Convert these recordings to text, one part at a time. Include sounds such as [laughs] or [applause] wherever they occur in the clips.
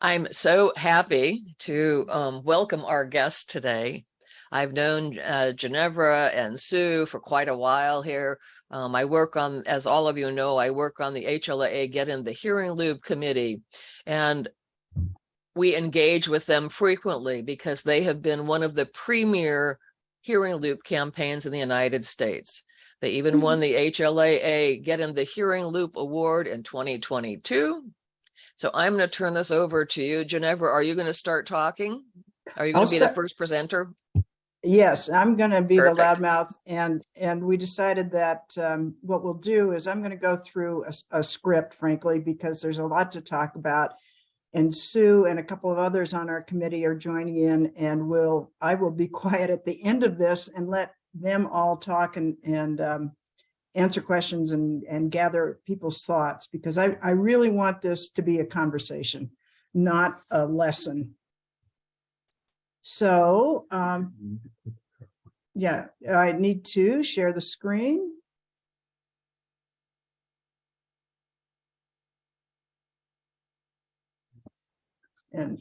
I'm so happy to um, welcome our guest today. I've known uh, Ginevra and Sue for quite a while here. Um, I work on, as all of you know, I work on the HLAA Get in the Hearing Loop Committee, and we engage with them frequently because they have been one of the premier hearing loop campaigns in the United States. They even mm -hmm. won the HLAA Get in the Hearing Loop Award in 2022. So I'm going to turn this over to you. Ginevra, are you going to start talking? Are you going to be the first presenter? Yes, I'm going to be Perfect. the loudmouth. And, and we decided that um, what we'll do is I'm going to go through a, a script, frankly, because there's a lot to talk about and Sue and a couple of others on our committee are joining in and will I will be [laughs] quiet at the end of this and let them all talk and and um, answer questions and, and gather people's thoughts because I, I really want this to be a conversation, not a lesson. So, um, yeah, I need to share the screen. And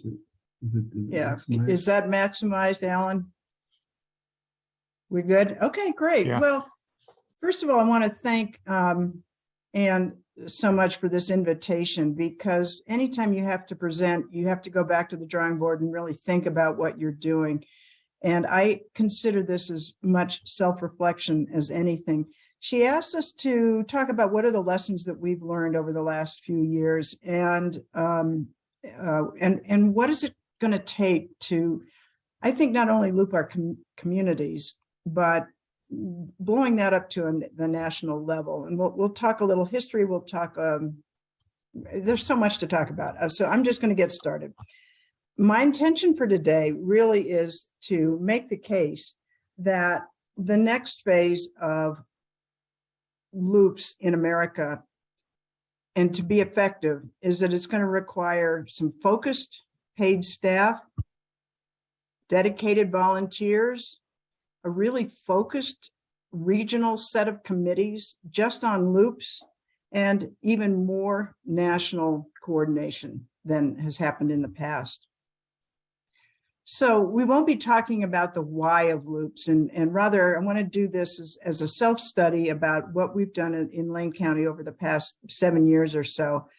yeah, is that maximized, Alan? We're good? Okay, great. Yeah. Well, First of all, I want to thank um, Anne so much for this invitation because anytime you have to present, you have to go back to the drawing board and really think about what you're doing. And I consider this as much self-reflection as anything. She asked us to talk about what are the lessons that we've learned over the last few years and um, uh, and and what is it going to take to, I think, not only loop our com communities, but blowing that up to a, the national level. And we'll, we'll talk a little history. We'll talk, um, there's so much to talk about. Uh, so I'm just going to get started. My intention for today really is to make the case that the next phase of loops in America and to be effective is that it's going to require some focused paid staff, dedicated volunteers, a really focused regional set of committees just on loops and even more national coordination than has happened in the past. So we won't be talking about the why of loops and, and rather I want to do this as, as a self-study about what we've done in, in Lane County over the past seven years or so.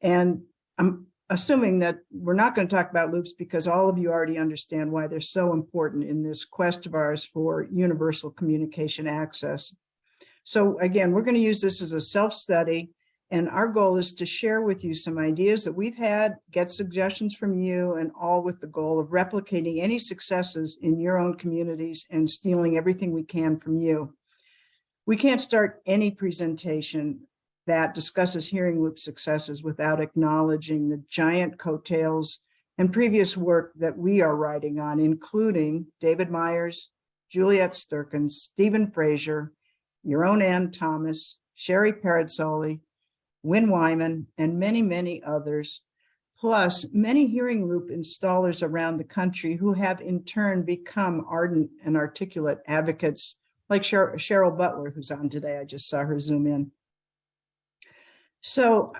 And I'm assuming that we're not going to talk about loops because all of you already understand why they're so important in this quest of ours for universal communication access. So again, we're going to use this as a self-study and our goal is to share with you some ideas that we've had, get suggestions from you, and all with the goal of replicating any successes in your own communities and stealing everything we can from you. We can't start any presentation that discusses hearing loop successes without acknowledging the giant coattails and previous work that we are writing on, including David Myers, Juliette Sterkens, Stephen Frazier, your own Ann Thomas, Cheri Perazzoli, Win Wyman, and many, many others, plus many hearing loop installers around the country who have in turn become ardent and articulate advocates like Cheryl Butler, who's on today. I just saw her zoom in. So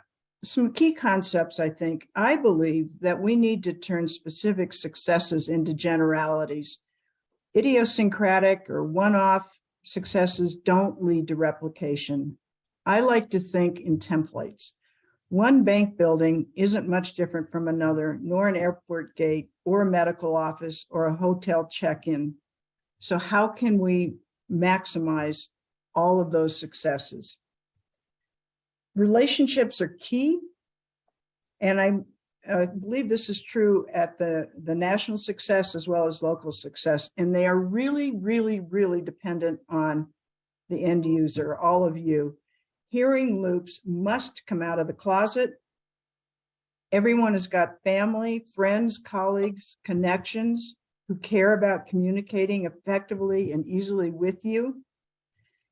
some key concepts, I think, I believe that we need to turn specific successes into generalities. Idiosyncratic or one-off successes don't lead to replication. I like to think in templates. One bank building isn't much different from another, nor an airport gate or a medical office or a hotel check-in. So how can we maximize all of those successes? Relationships are key. And I believe this is true at the, the national success as well as local success. And they are really, really, really dependent on the end user, all of you. Hearing loops must come out of the closet. Everyone has got family, friends, colleagues, connections who care about communicating effectively and easily with you.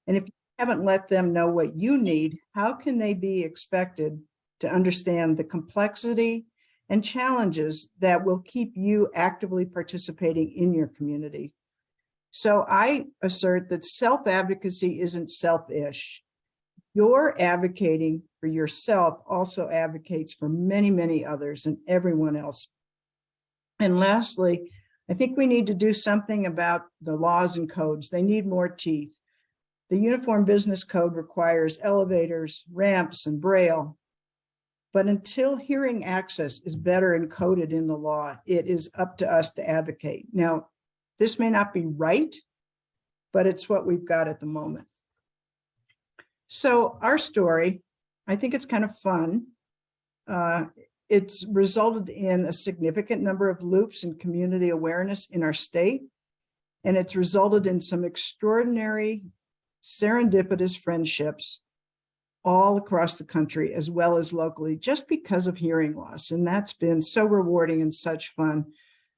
And if haven't let them know what you need, how can they be expected to understand the complexity and challenges that will keep you actively participating in your community? So I assert that self-advocacy isn't selfish. Your advocating for yourself also advocates for many, many others and everyone else. And lastly, I think we need to do something about the laws and codes. They need more teeth. The Uniform Business Code requires elevators, ramps, and braille. But until hearing access is better encoded in the law, it is up to us to advocate. Now, this may not be right, but it's what we've got at the moment. So our story, I think it's kind of fun. Uh, it's resulted in a significant number of loops and community awareness in our state. And it's resulted in some extraordinary serendipitous friendships all across the country as well as locally just because of hearing loss. And that's been so rewarding and such fun.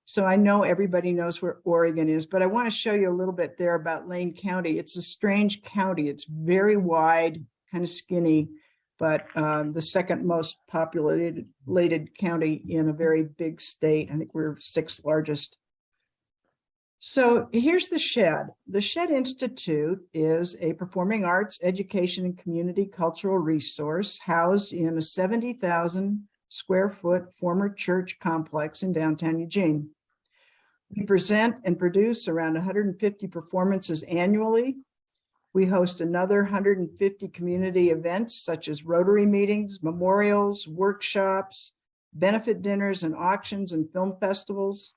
So I know everybody knows where Oregon is, but I want to show you a little bit there about Lane County. It's a strange county. It's very wide, kind of skinny, but um, the second most populated county in a very big state. I think we're sixth largest. So here's the Shedd. The Shedd Institute is a performing arts, education, and community cultural resource housed in a 70,000 square foot former church complex in downtown Eugene. We present and produce around 150 performances annually. We host another 150 community events such as Rotary meetings, memorials, workshops, benefit dinners and auctions and film festivals.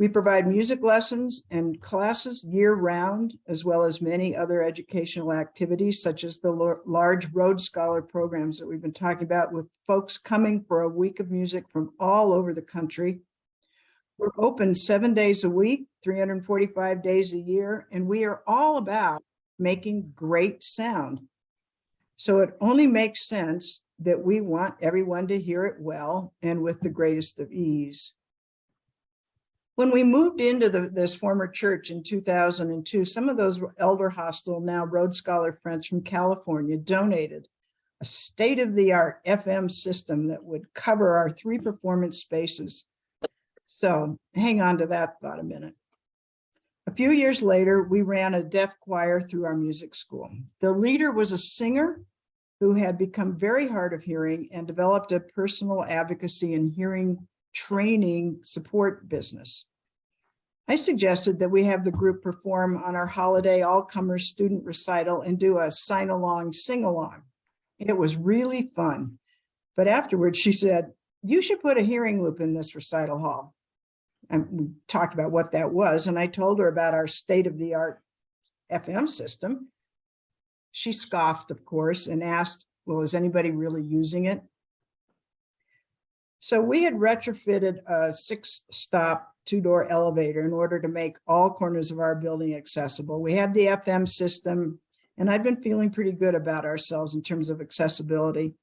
We provide music lessons and classes year round, as well as many other educational activities, such as the large Road Scholar programs that we've been talking about with folks coming for a week of music from all over the country. We're open seven days a week, 345 days a year, and we are all about making great sound. So it only makes sense that we want everyone to hear it well and with the greatest of ease. When we moved into the, this former church in 2002, some of those elder hostel, now Road Scholar friends from California donated a state-of-the-art FM system that would cover our three performance spaces. So hang on to that thought a minute. A few years later, we ran a deaf choir through our music school. The leader was a singer who had become very hard of hearing and developed a personal advocacy and hearing training support business. I suggested that we have the group perform on our holiday all-comers student recital and do a sign-along, sing-along. It was really fun. But afterwards, she said, you should put a hearing loop in this recital hall. And we talked about what that was, and I told her about our state-of-the-art FM system. She scoffed, of course, and asked, well, is anybody really using it? So we had retrofitted a six stop two door elevator in order to make all corners of our building accessible. We had the FM system and I'd been feeling pretty good about ourselves in terms of accessibility.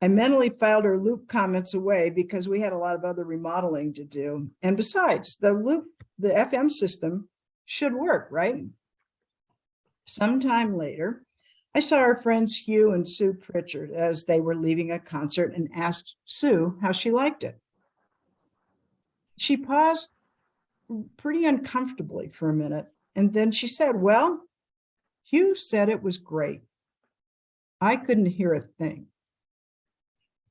I mentally filed our loop comments away because we had a lot of other remodeling to do. And besides the loop, the FM system should work, right? Sometime later, I saw our friends Hugh and Sue Pritchard as they were leaving a concert and asked Sue how she liked it. She paused pretty uncomfortably for a minute, and then she said, well, Hugh said it was great. I couldn't hear a thing.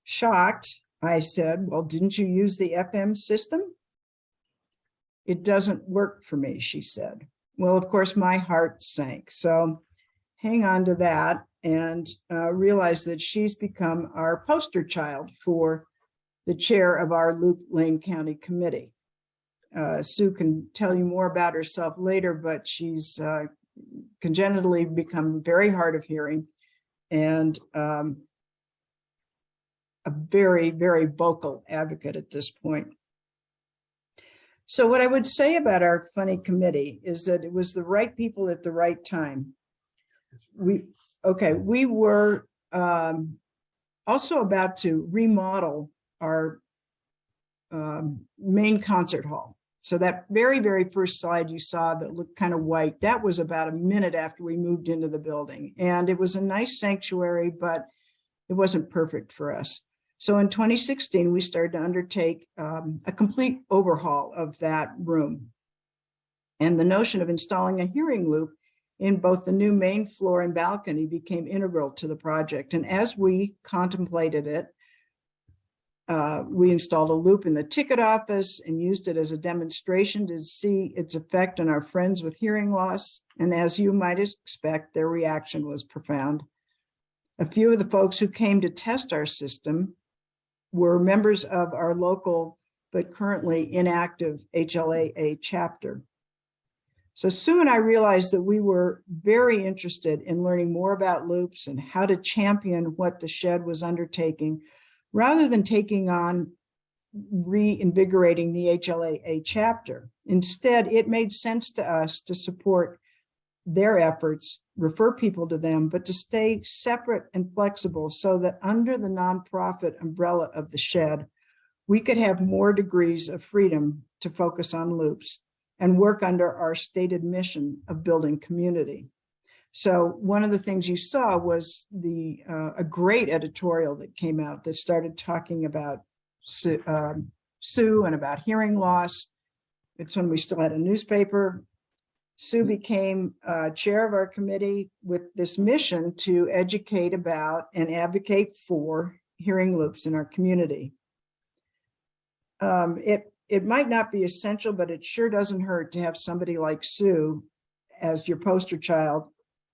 Shocked, I said, well, didn't you use the FM system? It doesn't work for me, she said. Well, of course, my heart sank. So hang on to that and uh, realize that she's become our poster child for the chair of our Loop Lane County Committee. Uh, Sue can tell you more about herself later, but she's uh, congenitally become very hard of hearing and um, a very, very vocal advocate at this point. So what I would say about our funny committee is that it was the right people at the right time we, okay, we were um, also about to remodel our um, main concert hall. So that very, very first slide you saw that looked kind of white, that was about a minute after we moved into the building. And it was a nice sanctuary, but it wasn't perfect for us. So in 2016, we started to undertake um, a complete overhaul of that room. And the notion of installing a hearing loop in both the new main floor and balcony became integral to the project. And as we contemplated it, uh, we installed a loop in the ticket office and used it as a demonstration to see its effect on our friends with hearing loss. And as you might expect, their reaction was profound. A few of the folks who came to test our system were members of our local but currently inactive HLAA chapter. So Sue and I realized that we were very interested in learning more about loops and how to champion what the Shedd was undertaking rather than taking on reinvigorating the HLAA chapter. Instead, it made sense to us to support their efforts, refer people to them, but to stay separate and flexible so that under the nonprofit umbrella of the Shedd, we could have more degrees of freedom to focus on loops and work under our stated mission of building community. So one of the things you saw was the uh, a great editorial that came out that started talking about Sue, um, Sue and about hearing loss. It's when we still had a newspaper. Sue became uh, chair of our committee with this mission to educate about and advocate for hearing loops in our community. Um, it, it might not be essential, but it sure doesn't hurt to have somebody like Sue as your poster child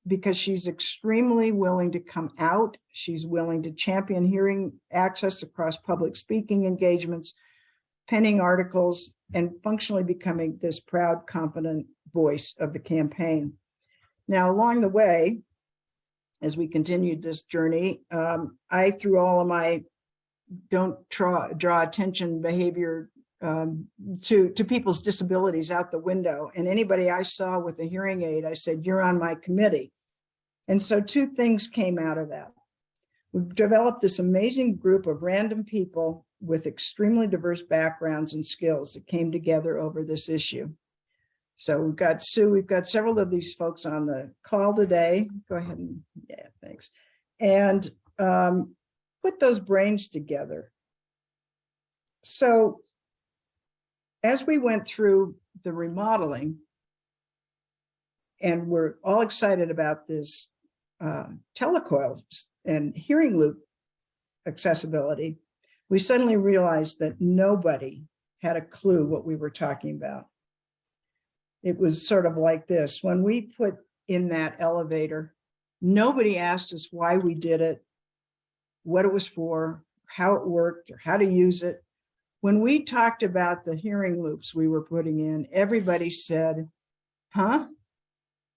because she's extremely willing to come out. She's willing to champion hearing access across public speaking engagements, penning articles, and functionally becoming this proud, confident voice of the campaign. Now, along the way, as we continued this journey, um, I, through all of my don't draw, draw attention behavior um, to, to people's disabilities out the window. And anybody I saw with a hearing aid, I said, you're on my committee. And so two things came out of that. We've developed this amazing group of random people with extremely diverse backgrounds and skills that came together over this issue. So we've got Sue, we've got several of these folks on the call today. Go ahead and, yeah, thanks. And um, put those brains together. So as we went through the remodeling, and we're all excited about this uh, telecoils and hearing loop accessibility, we suddenly realized that nobody had a clue what we were talking about. It was sort of like this. When we put in that elevator, nobody asked us why we did it, what it was for, how it worked, or how to use it. When we talked about the hearing loops we were putting in, everybody said, huh,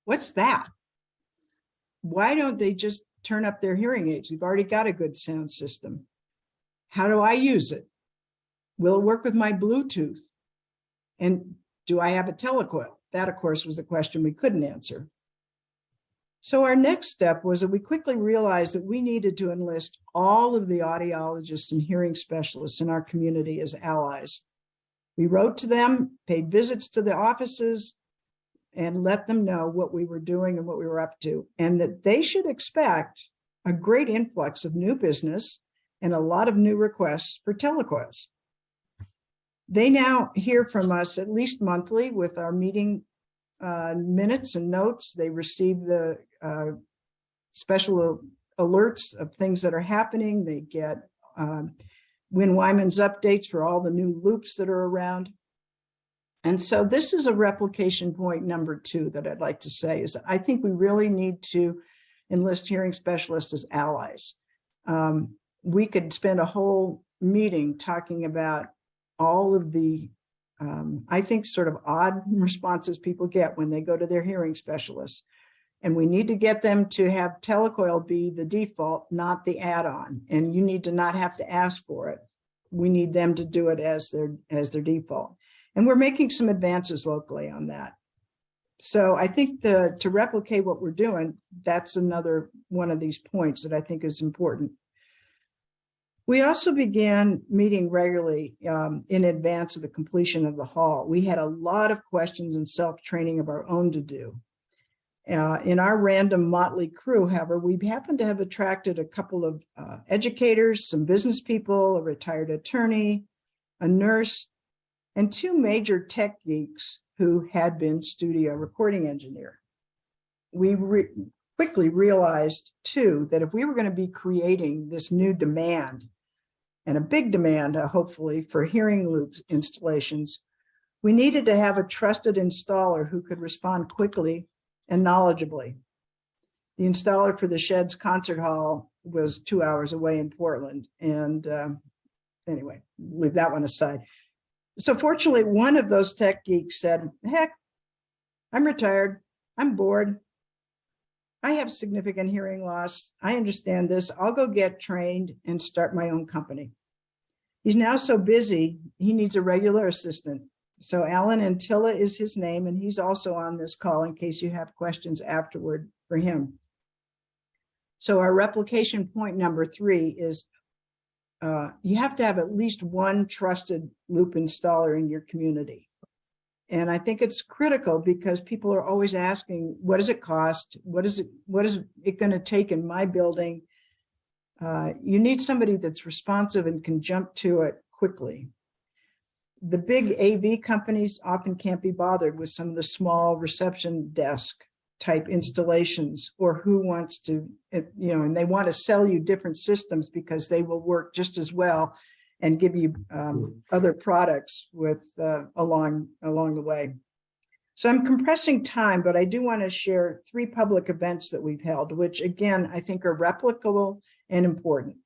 what's that? why don't they just turn up their hearing aids? We've already got a good sound system. How do I use it? Will it work with my Bluetooth? And do I have a telecoil? That, of course, was a question we couldn't answer. So our next step was that we quickly realized that we needed to enlist all of the audiologists and hearing specialists in our community as allies. We wrote to them, paid visits to the offices, and let them know what we were doing and what we were up to, and that they should expect a great influx of new business and a lot of new requests for telecoils. They now hear from us at least monthly with our meeting uh, minutes and notes. They receive the uh, special alerts of things that are happening. They get um, Win Wyman's updates for all the new loops that are around. And so this is a replication point number two that I'd like to say is I think we really need to enlist hearing specialists as allies. Um, we could spend a whole meeting talking about all of the, um, I think, sort of odd [laughs] responses people get when they go to their hearing specialists. And we need to get them to have telecoil be the default, not the add-on. And you need to not have to ask for it. We need them to do it as their, as their default. And we're making some advances locally on that. So I think the to replicate what we're doing, that's another one of these points that I think is important. We also began meeting regularly um, in advance of the completion of the hall. We had a lot of questions and self-training of our own to do. Uh, in our random motley crew, however, we happen to have attracted a couple of uh, educators, some business people, a retired attorney, a nurse, and two major tech geeks who had been studio recording engineer. we re- quickly realized too, that if we were going to be creating this new demand and a big demand, uh, hopefully, for hearing loops installations, we needed to have a trusted installer who could respond quickly and knowledgeably. The installer for the Shedd's Concert Hall was two hours away in Portland. And um, anyway, leave that one aside. So fortunately, one of those tech geeks said, heck, I'm retired. I'm bored. I have significant hearing loss. I understand this. I'll go get trained and start my own company. He's now so busy, he needs a regular assistant. So Alan Antilla is his name, and he's also on this call in case you have questions afterward for him. So our replication point number three is uh, you have to have at least one trusted loop installer in your community. And I think it's critical because people are always asking, what does it cost? What is it, what is it going to take in my building? Uh, you need somebody that's responsive and can jump to it quickly. The big AV companies often can't be bothered with some of the small reception desk type installations or who wants to, eh, you know, and they want to sell you different systems because they will work just as well and give you um, other products with uh, along along the way. So I'm compressing time, but I do want to share three public events that we've held, which again, I think are replicable and important.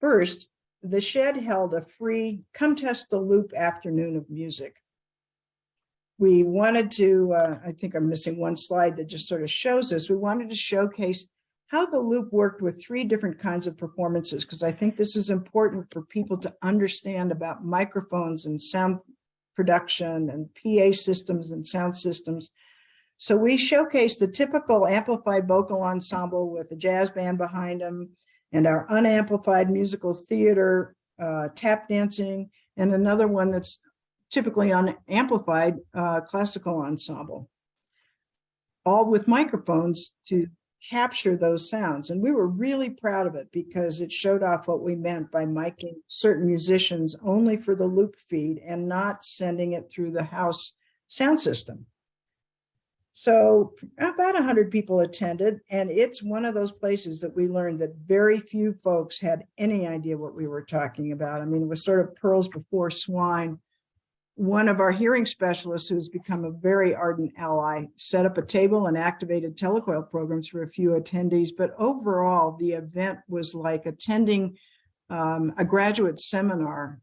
First, the Shedd held a free come test the loop afternoon of music we wanted to, uh, I think I'm missing one slide that just sort of shows this. We wanted to showcase how the loop worked with three different kinds of performances, because I think this is important for people to understand about microphones and sound production and PA systems and sound systems. So we showcased a typical amplified vocal ensemble with a jazz band behind them and our unamplified musical theater, uh, tap dancing, and another one that's typically unamplified uh, classical ensemble, all with microphones to capture those sounds. And we were really proud of it because it showed off what we meant by miking certain musicians only for the loop feed and not sending it through the house sound system. So about 100 people attended, and it's one of those places that we learned that very few folks had any idea what we were talking about. I mean, it was sort of pearls before swine. One of our hearing specialists who's become a very ardent ally set up a table and activated telecoil programs for a few attendees but overall the event was like attending um, a graduate seminar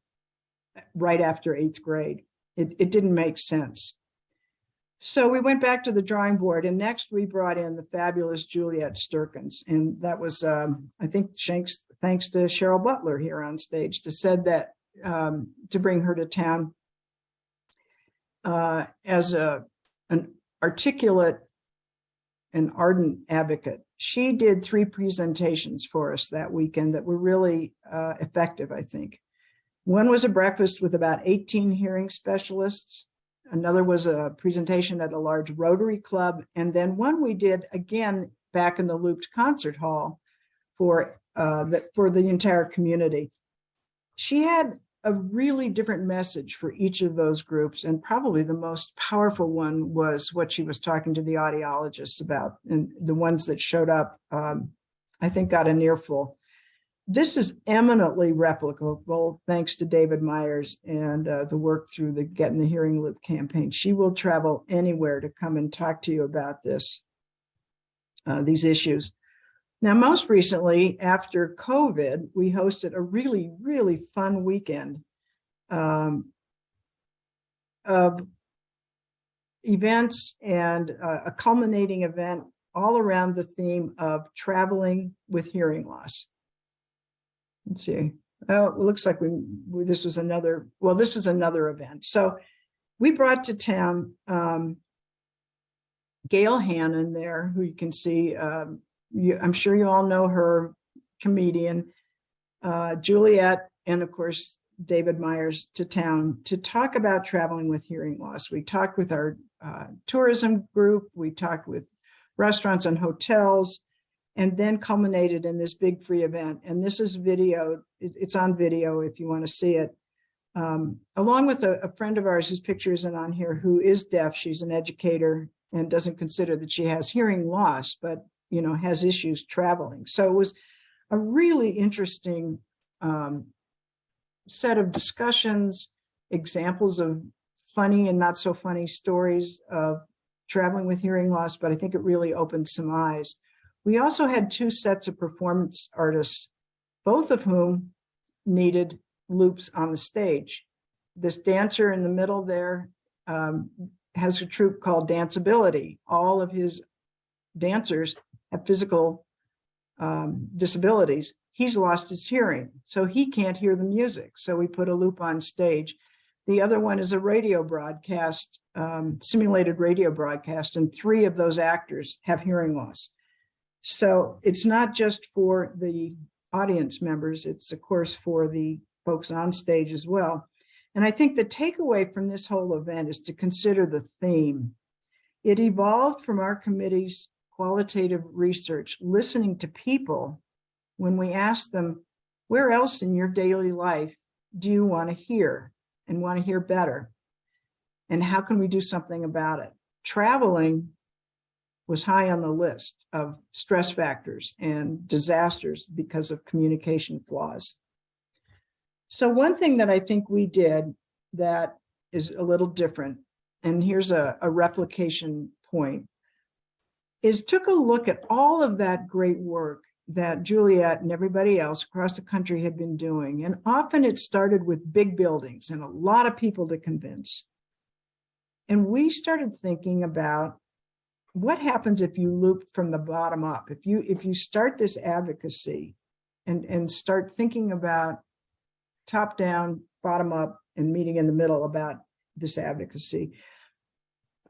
right after eighth grade. It, it didn't make sense so we went back to the drawing board and next we brought in the fabulous Juliette Sterkens. And that was, um, I think, thanks, thanks to Cheryl Butler here on stage to said that um, to bring her to town uh, as a an articulate and ardent advocate. She did three presentations for us that weekend that were really uh, effective, I think. One was a breakfast with about 18 hearing specialists. Another was a presentation at a large Rotary Club. And then one we did again back in the Looped Concert Hall for, uh, the, for the entire community. She had a really different message for each of those groups. And probably the most powerful one was what she was talking to the audiologists about. And the ones that showed up, um, I think got an earful. This is eminently replicable thanks to David Myers and uh, the work through the Get in the Hearing Loop campaign. She will travel anywhere to come and talk to you about this, uh, these issues. Now, most recently, after COVID, we hosted a really, really fun weekend um, of events and uh, a culminating event all around the theme of traveling with hearing loss. Let's see. Oh, it looks like we, we this was another, well, this is another event. So we brought to town um, Gael Hannan there, who you can see um, you, I'm sure you all know her, comedian, uh, Juliette, and of course, David Myers to town to talk about traveling with hearing loss. We talked with our uh, tourism group, we talked with restaurants and hotels, and then culminated in this big free event. And this is video, it's on video if you want to see it. Um, along with a, a, friend of ours whose picture isn't on here, who is deaf, she's an educator and doesn't consider that she has hearing loss, but, you know, has issues traveling. So it was a really interesting um, set of discussions, examples of funny and not so funny stories of traveling with hearing loss, but I think it really opened some eyes. We also had two sets of performance artists, both of whom needed loops on the stage. This dancer in the middle there um, has a troupe called Danceability. All of his dancers have physical um, disabilities. He's lost his hearing, so he can't hear the music. So we put a loop on stage. The other one is a radio broadcast, um, simulated radio broadcast, and three of those actors have hearing loss. So it's not just for the audience members, it's of course for the folks on stage as well. And I think the takeaway from this whole event is to consider the theme. It evolved from our committee's qualitative research, listening to people when we asked them, where else in your daily life do you want to hear and want to hear better? And how can we do something about it? Traveling was high on the list of stress factors and disasters because of communication flaws. So one thing that I think we did that is a little different, and here's a, a replication point, is took a look at all of that great work that Juliette and everybody else across the country had been doing. And often it started with big buildings and a lot of people to convince. And we started thinking about what happens if you loop from the bottom up? If you if you start this advocacy and, and start thinking about top down, bottom up, and meeting in the middle about this advocacy,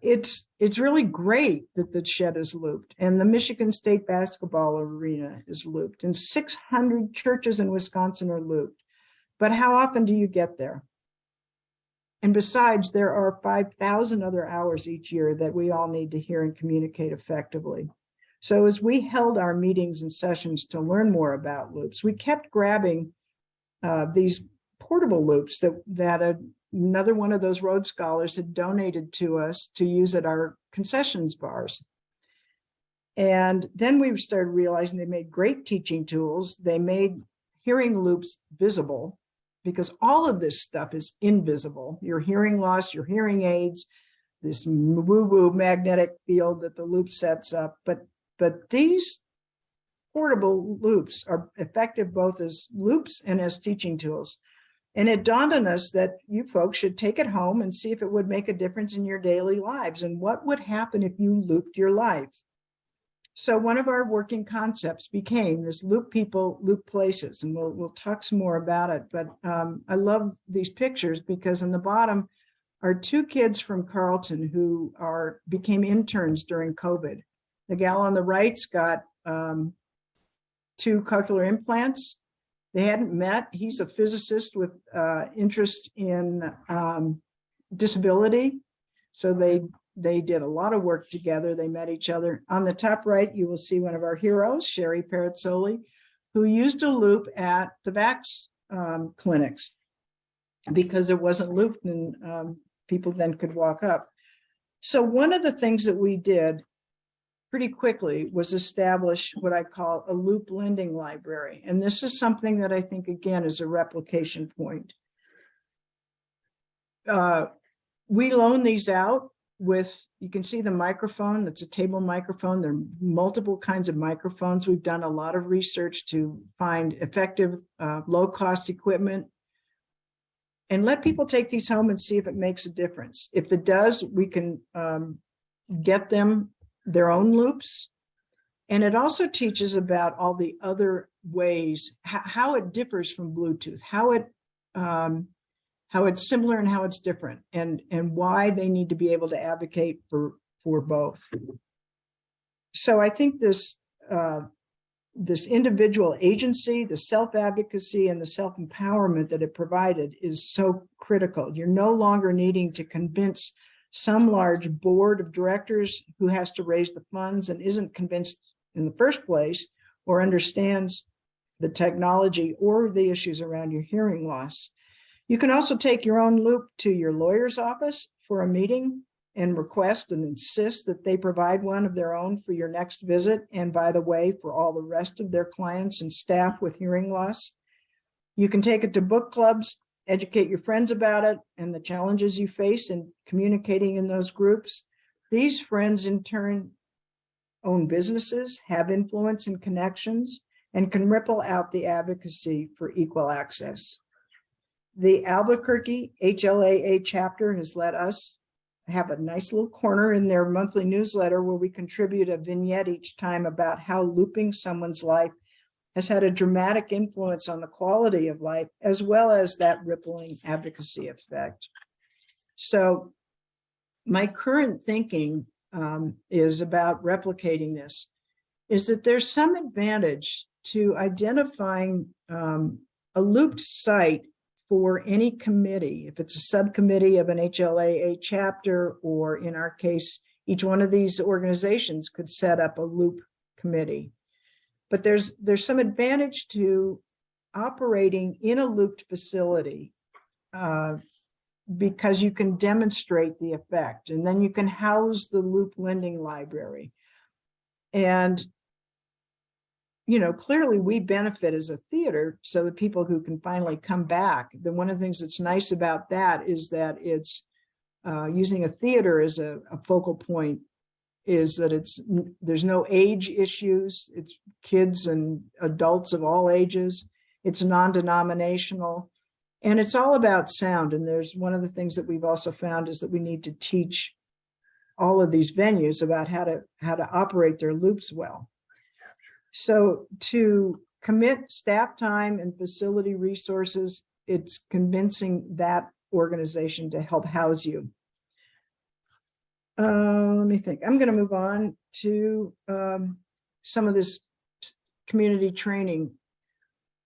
it's it's really great that the Shedd is looped and the Michigan State basketball arena is looped and 600 churches in Wisconsin are looped. But how often do you get there? And besides, there are 5,000 other hours each year that we all need to hear and communicate effectively. So as we held our meetings and sessions to learn more about loops, we kept grabbing uh, these portable loops that, that a, another one of those Road Scholars had donated to us to use at our concessions bars. And then we started realizing they made great teaching tools. They made hearing loops visible because all of this stuff is invisible. Your hearing loss, your hearing aids, this woo-woo magnetic field that the loop sets up. But, but these portable loops are effective both as loops and as teaching tools. And it dawned on us that you folks should take it home and see if it would make a difference in your daily lives and what would happen if you looped your life. So one of our working concepts became this loop people, loop places, and we'll, we'll talk some more about it. But um, I love these pictures because in the bottom are two kids from Carleton who are became interns during COVID. The gal on the right's got um, two cochlear implants. They hadn't met. He's a physicist with uh, interest in um, disability. So they they did a lot of work together. They met each other. On the top right, you will see one of our heroes, Cheri Perazzoli, who used a loop at the VAX um, clinics because it wasn't looped and um, people then could walk up. So one of the things that we did pretty quickly was establish what I call a loop lending library. And this is something that I think, again, is a replication point. Uh, we loan these out with, you can see the microphone, that's a table microphone. There are multiple kinds of microphones. We've done a lot of research to find effective, uh, low cost equipment and let people take these home and see if it makes a difference. If it does, we can um, get them their own loops. And it also teaches about all the other ways, how it differs from Bluetooth, how it um, how it's similar and how it's different and, and why they need to be able to advocate for, for both. So I think this, uh, this individual agency, the self-advocacy and the self-empowerment that it provided is so critical. You're no longer needing to convince some large board of directors who has to raise the funds and isn't convinced in the first place or understands the technology or the issues around your hearing loss. You can also take your own loop to your lawyer's office for a meeting and request and insist that they provide one of their own for your next visit. And by the way, for all the rest of their clients and staff with hearing loss. You can take it to book clubs, educate your friends about it and the challenges you face in communicating in those groups. These friends in turn own businesses, have influence and connections, and can ripple out the advocacy for equal access. The Albuquerque HLAA chapter has let us have a nice little corner in their monthly newsletter where we contribute a vignette each time about how looping someone's life has had a dramatic influence on the quality of life, as well as that rippling advocacy effect. So my current thinking um, is about replicating this, is that there's some advantage to identifying um, a looped site for any committee, if it's a subcommittee of an HLAA chapter, or in our case, each one of these organizations could set up a loop committee. But there's there's some advantage to operating in a looped facility uh, because you can demonstrate the effect and then you can house the loop lending library. And, you know, clearly we benefit as a theater so the people who can finally come back. Then one of the things that's nice about that is that it's uh, using a theater as a, a focal point is that it's there's no age issues. It's kids and adults of all ages. It's non-denominational. And it's all about sound. And there's one of the things that we've also found is that we need to teach all of these venues about how to how to operate their loops well. So to commit staff time and facility resources, it's convincing that organization to help house you. Uh, let me think. I'm going to move on to um, some of this community training.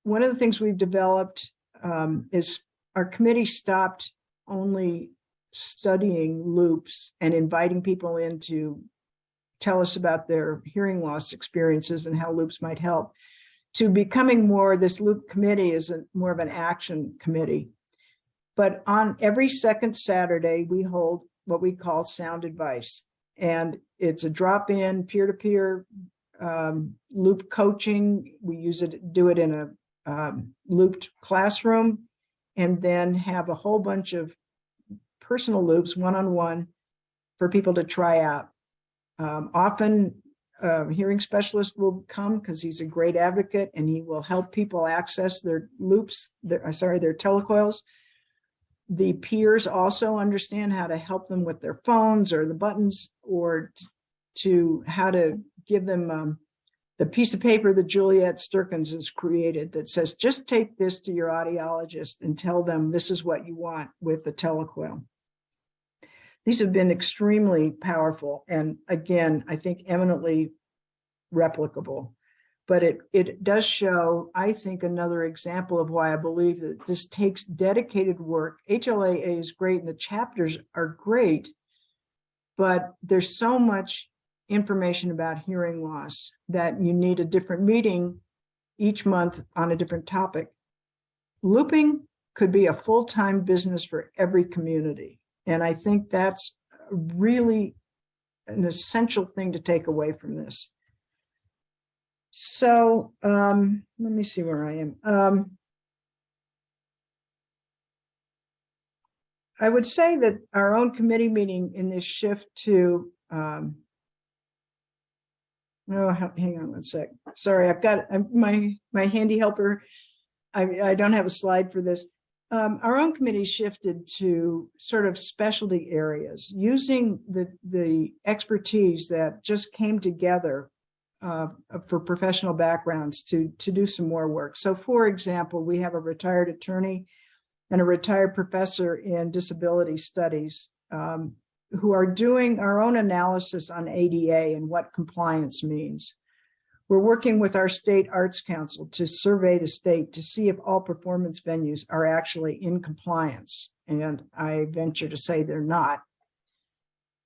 One of the things we've developed um, is our committee stopped only studying loops and inviting people in to tell us about their hearing loss experiences and how loops might help to becoming more this loop committee is a, more of an action committee. But on every second Saturday, we hold what we call sound advice. And it's a drop-in peer-to-peer um, loop coaching. We use it, do it in a um, looped classroom and then have a whole bunch of personal loops one-on-one -on -one for people to try out. Um, often a hearing specialist will come because he's a great advocate and he will help people access their loops, their, sorry, their telecoils. The peers also understand how to help them with their phones or the buttons or to how to give them um, the piece of paper that Juliette Sterkens has created that says, just take this to your audiologist and tell them this is what you want with the telecoil. These have been extremely powerful and again, I think eminently replicable. But it, it does show, I think, another example of why I believe that this takes dedicated work. HLAA is great and the chapters are great, but there's so much information about hearing loss, that you need a different meeting each month on a different topic. Looping could be a full-time business for every community. And I think that's really an essential thing to take away from this. So um, let me see where I am. Um, I would say that our own committee meeting in this shift to um, Oh, hang on one sec. Sorry, I've got my my handy helper. I, I don't have a slide for this. Um, our own committee shifted to sort of specialty areas using the the expertise that just came together uh, for professional backgrounds to to do some more work. So, for example, we have a retired attorney and a retired professor in disability studies um, who are doing our own analysis on ADA and what compliance means. We're working with our state arts council to survey the state to see if all performance venues are actually in compliance. And I venture to say they're not.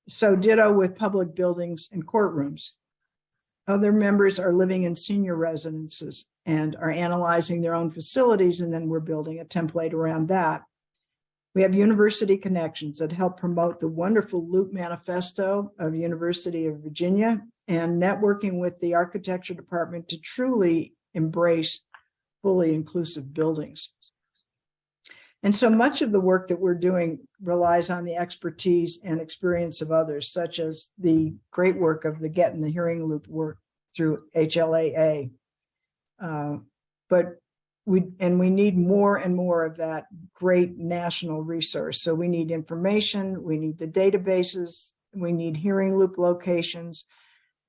So ditto with public buildings and courtrooms. Other members are living in senior residences and are analyzing their own facilities and then we're building a template around that. We have University Connections that help promote the wonderful Loop Manifesto of University of Virginia and networking with the architecture department to truly embrace fully inclusive buildings. And so much of the work that we're doing relies on the expertise and experience of others, such as the great work of the Get in the Hearing Loop work through HLAA. Uh, but we, and we need more and more of that great national resource. So we need information, we need the databases, we need hearing loop locations,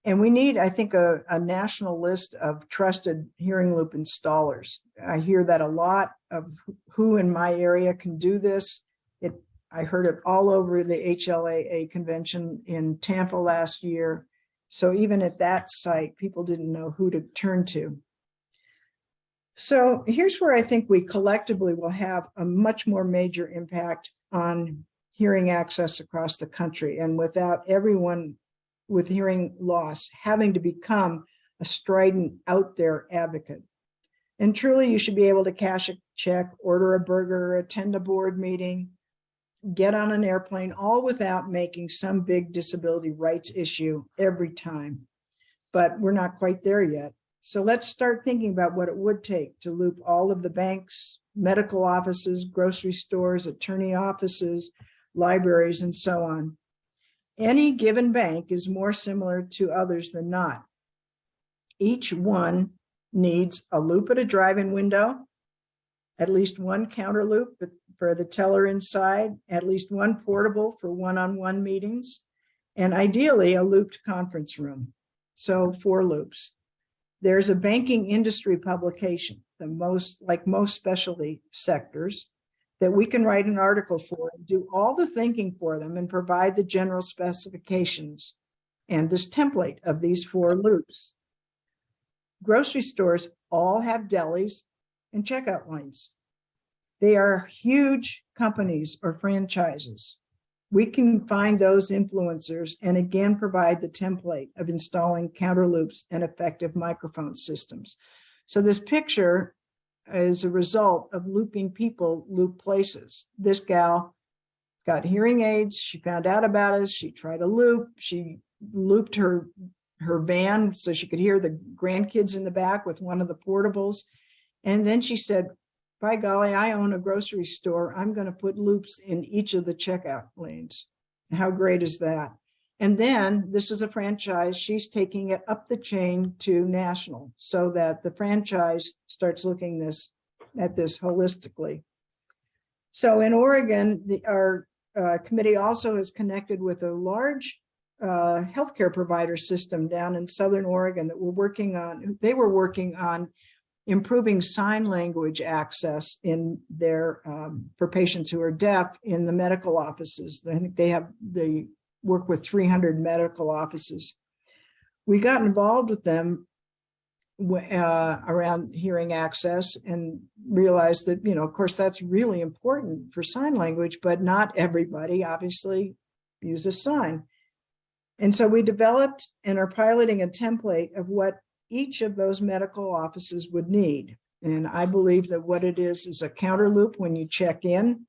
and we need, I think, a, a national list of trusted hearing loop installers. I hear that a lot of who in my area can do this. It, I heard it all over the HLAA convention in Tampa last year. So even at that site, people didn't know who to turn to. So here's where I think we collectively will have a much more major impact on hearing access across the country. And without everyone with hearing loss having to become a strident out there advocate. And truly, you should be able to cash a check, order a burger, attend a board meeting, get on an airplane, all without making some big disability rights issue every time. But we're not quite there yet. So let's start thinking about what it would take to loop all of the banks, medical offices, grocery stores, attorney offices, libraries, and so on. Any given bank is more similar to others than not. Each one needs a loop at a drive-in window, at least one counter loop for the teller inside, at least one portable for one-on-one -on -one meetings, and ideally a looped conference room. So four loops. There's a banking industry publication, the most like most specialty sectors, that we can write an article for and do all the thinking for them and provide the general specifications and this template of these four loops. Grocery stores all have delis and checkout lines. They are huge companies or franchises we can find those influencers and again provide the template of installing counter loops and effective microphone systems. So this picture is a result of looping people loop places. This gal got hearing aids. She found out about us. She tried a loop. She looped her her van so she could hear the grandkids in the back with one of the portables. And then she said, by golly, I own a grocery store. I'm going to put loops in each of the checkout lanes. How great is that? And then this is a franchise. She's taking it up the chain to national so that the franchise starts looking this at this holistically. So in Oregon, the, our uh, committee also is connected with a large uh, healthcare provider system down in Southern Oregon that we're working on. They were working on improving sign language access in their um, for patients who are deaf in the medical offices. I think they have they work with 300 medical offices. We got involved with them uh, around hearing access and realized that, you know, of course, that's really important for sign language, but not everybody obviously uses sign. And so we developed and are piloting a template of what each of those medical offices would need. And I believe that what it is is a counter loop when you check in,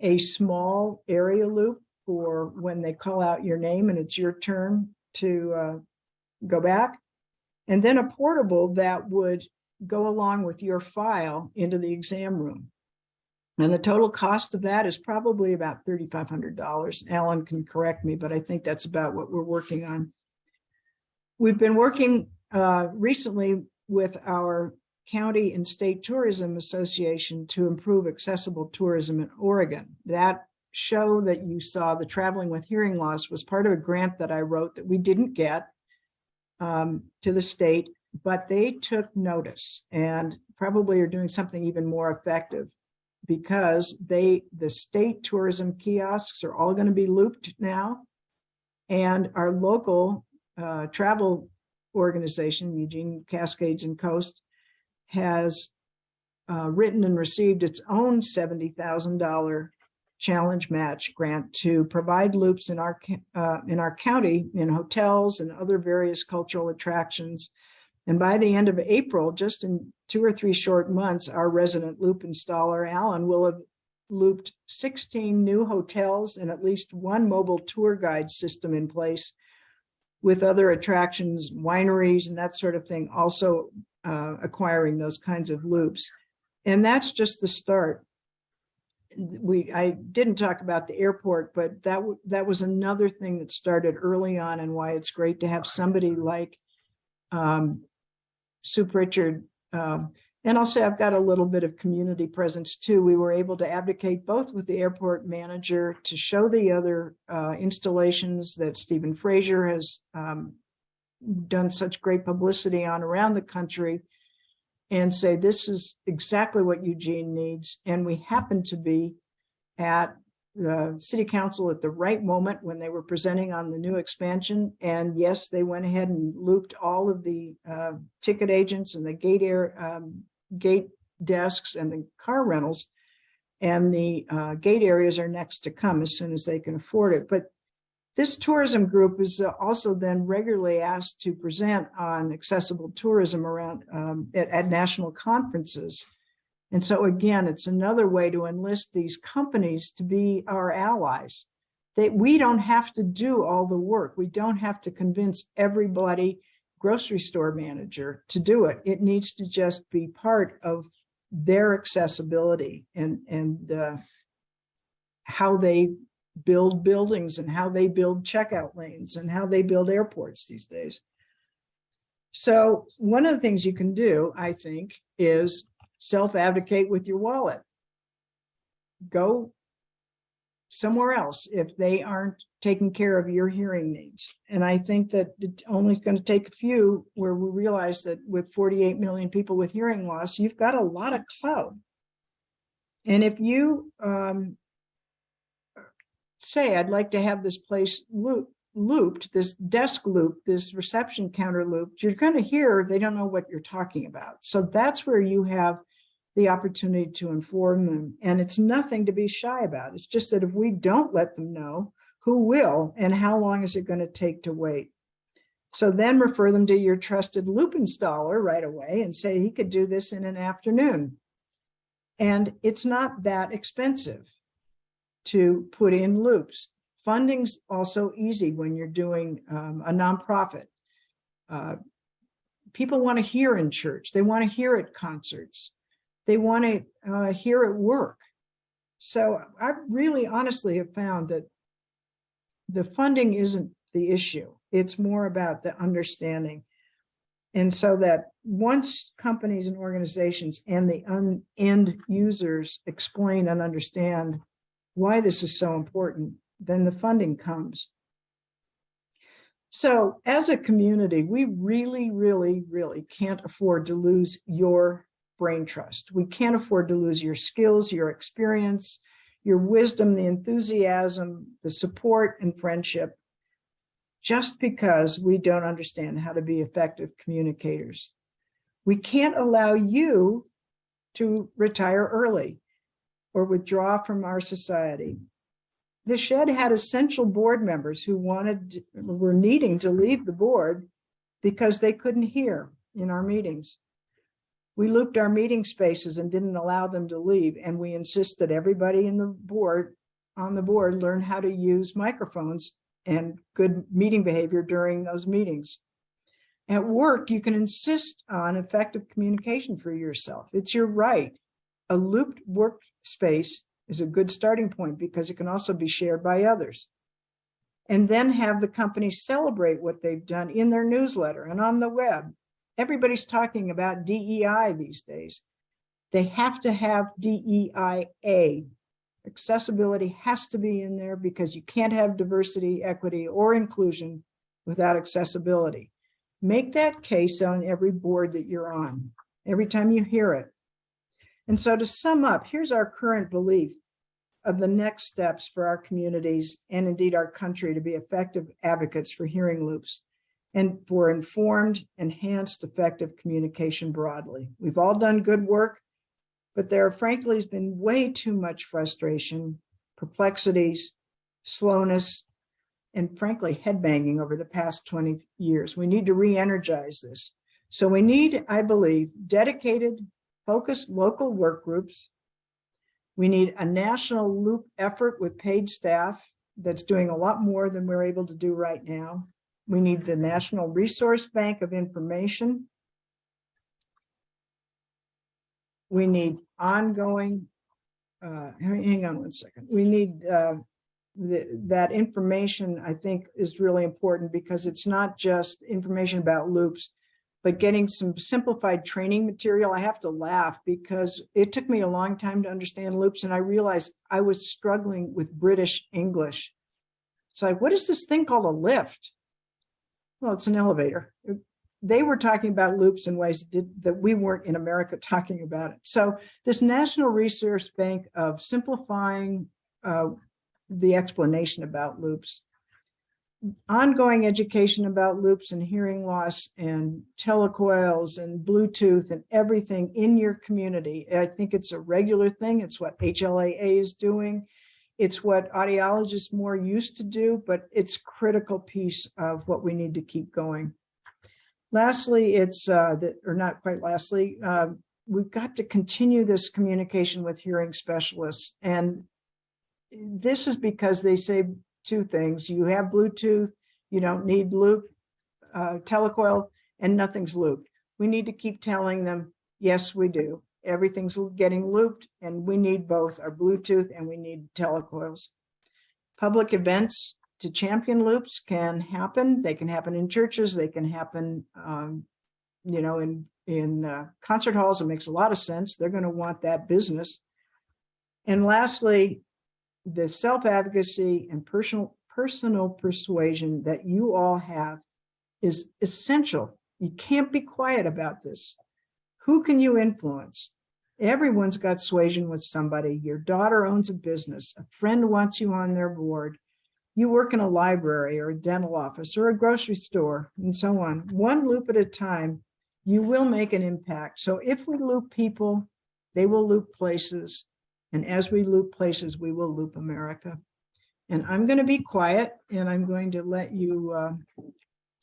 a small area loop for when they call out your name and it's your turn to uh, go back, and then a portable that would go along with your file into the exam room. And the total cost of that is probably about $3,500. Alan can correct me, but I think that's about what we're working on. We've been working uh, recently with our county and state tourism association to improve accessible tourism in Oregon. That show that you saw, the traveling with hearing loss was part of a grant that I wrote that we didn't get um, to the state, but they took notice and probably are doing something even more effective because they the state tourism kiosks are all going to be looped now. And our local uh, travel organization, Eugene Cascades and Coast, has uh, written and received its own $70,000 challenge match grant to provide loops in our uh, in our county in hotels and other various cultural attractions. And by the end of April, just in two or three short months, our resident loop installer, Alan, will have looped 16 new hotels and at least one mobile tour guide system in place with other attractions, wineries and that sort of thing, also uh, acquiring those kinds of loops. And that's just the start. We, I didn't talk about the airport, but that, that was another thing that started early on and why it's great to have somebody like um, Sue Pritchard. Um, and say I've got a little bit of community presence too. We were able to advocate both with the airport manager to show the other uh, installations that Stephen Frazier has um, done such great publicity on around the country and say, this is exactly what Eugene needs. And we happened to be at the city council at the right moment when they were presenting on the new expansion. And yes, they went ahead and looped all of the uh, ticket agents and the gate air um, gate desks and the car rentals. And the uh, gate areas are next to come as soon as they can afford it. But this tourism group is uh, also then regularly asked to present on accessible tourism around um, at, at national conferences. And so again, it's another way to enlist these companies to be our allies. That we don't have to do all the work. We don't have to convince everybody grocery store manager to do it. It needs to just be part of their accessibility and, and uh, how they build buildings and how they build checkout lanes and how they build airports these days. So one of the things you can do, I think, is self-advocate with your wallet. Go somewhere else if they aren't taking care of your hearing needs. And I think that it's only going to take a few where we realize that with 48 million people with hearing loss, you've got a lot of clout. And if you um, say, I'd like to have this place loop, looped, this desk loop, this reception counter looped, you're going to hear they don't know what you're talking about. So that's where you have the opportunity to inform them. And it's nothing to be shy about. It's just that if we don't let them know, who will and how long is it going to take to wait? So then refer them to your trusted loop installer right away and say he could do this in an afternoon. And it's not that expensive to put in loops. Funding's also easy when you're doing um, a nonprofit. Uh, people want to hear in church. They want to hear at concerts. They want to uh, hear at work. So I really honestly have found that the funding isn't the issue. It's more about the understanding. And so that once companies and organizations and the end users explain and understand why this is so important, then the funding comes. So as a community, we really, really, really can't afford to lose your brain trust. We can't afford to lose your skills, your experience, your wisdom, the enthusiasm, the support and friendship, just because we don't understand how to be effective communicators. We can't allow you to retire early or withdraw from our society. The Shedd had essential board members who wanted, were needing to leave the board because they couldn't hear in our meetings. We looped our meeting spaces and didn't allow them to leave. And we insisted everybody in the board, on the board, learn how to use microphones and good meeting behavior during those meetings. At work, you can insist on effective communication for yourself. It's your right. A looped workspace is a good starting point because it can also be shared by others. And then have the company celebrate what they've done in their newsletter and on the web Everybody's talking about DEI these days. They have to have DEIA. Accessibility has to be in there because you can't have diversity, equity, or inclusion without accessibility. Make that case on every board that you're on, every time you hear it. And so to sum up, here's our current belief of the next steps for our communities and indeed our country to be effective advocates for hearing loops and for informed, enhanced, effective communication broadly. We've all done good work, but there frankly has been way too much frustration, perplexities, slowness, and frankly, headbanging over the past 20 years. We need to re-energize this. So we need, I believe, dedicated, focused local work groups. We need a national loop effort with paid staff that's doing a lot more than we're able to do right now. We need the National Resource Bank of Information. We need ongoing, uh, hang on one second. We need, uh, the, that information, I think, is really important because it's not just information about loops, but getting some simplified training material. I have to laugh because it took me a long time to understand loops and I realized I was struggling with British English. It's like, what is this thing called a lift? Well, it's an elevator. They were talking about loops in ways that, did- that we weren't in America [laughs] talking about it. So this National Resource Bank of simplifying uh, the explanation about loops. Ongoing education about loops and hearing loss and telecoils and Bluetooth and everything in your community. I think it's a regular thing. It's what HLAA is doing. It's what audiologists more used to do, but it's critical piece of what we need to keep going. Lastly, it's uh, that, or not quite lastly, uh, we've got to continue this communication with hearing specialists. And this is because they say two things. You have Bluetooth, you don't need loop, uh, telecoil, and nothing's looped. We need to keep telling them, yes, we do. Everything's getting looped and we need both our Bluetooth and we need telecoils. Public events to champion loops can happen. They can happen in churches. They can happen, um, you know, in, in uh, concert halls. It makes a lot of sense. They're going to want that business. And lastly, the self-advocacy and personal personal persuasion that you all have is essential. You can't be quiet about this. Who can you influence? Everyone's got suasion with somebody. Your daughter owns a business. A friend wants you on their board. You work in a library or a dental office or a grocery store and so on. One loop at a time, you will make an impact. So if we loop people, they will loop places. And as we loop places, we will loop America. And I'm going to be quiet and I'm going to let you uh,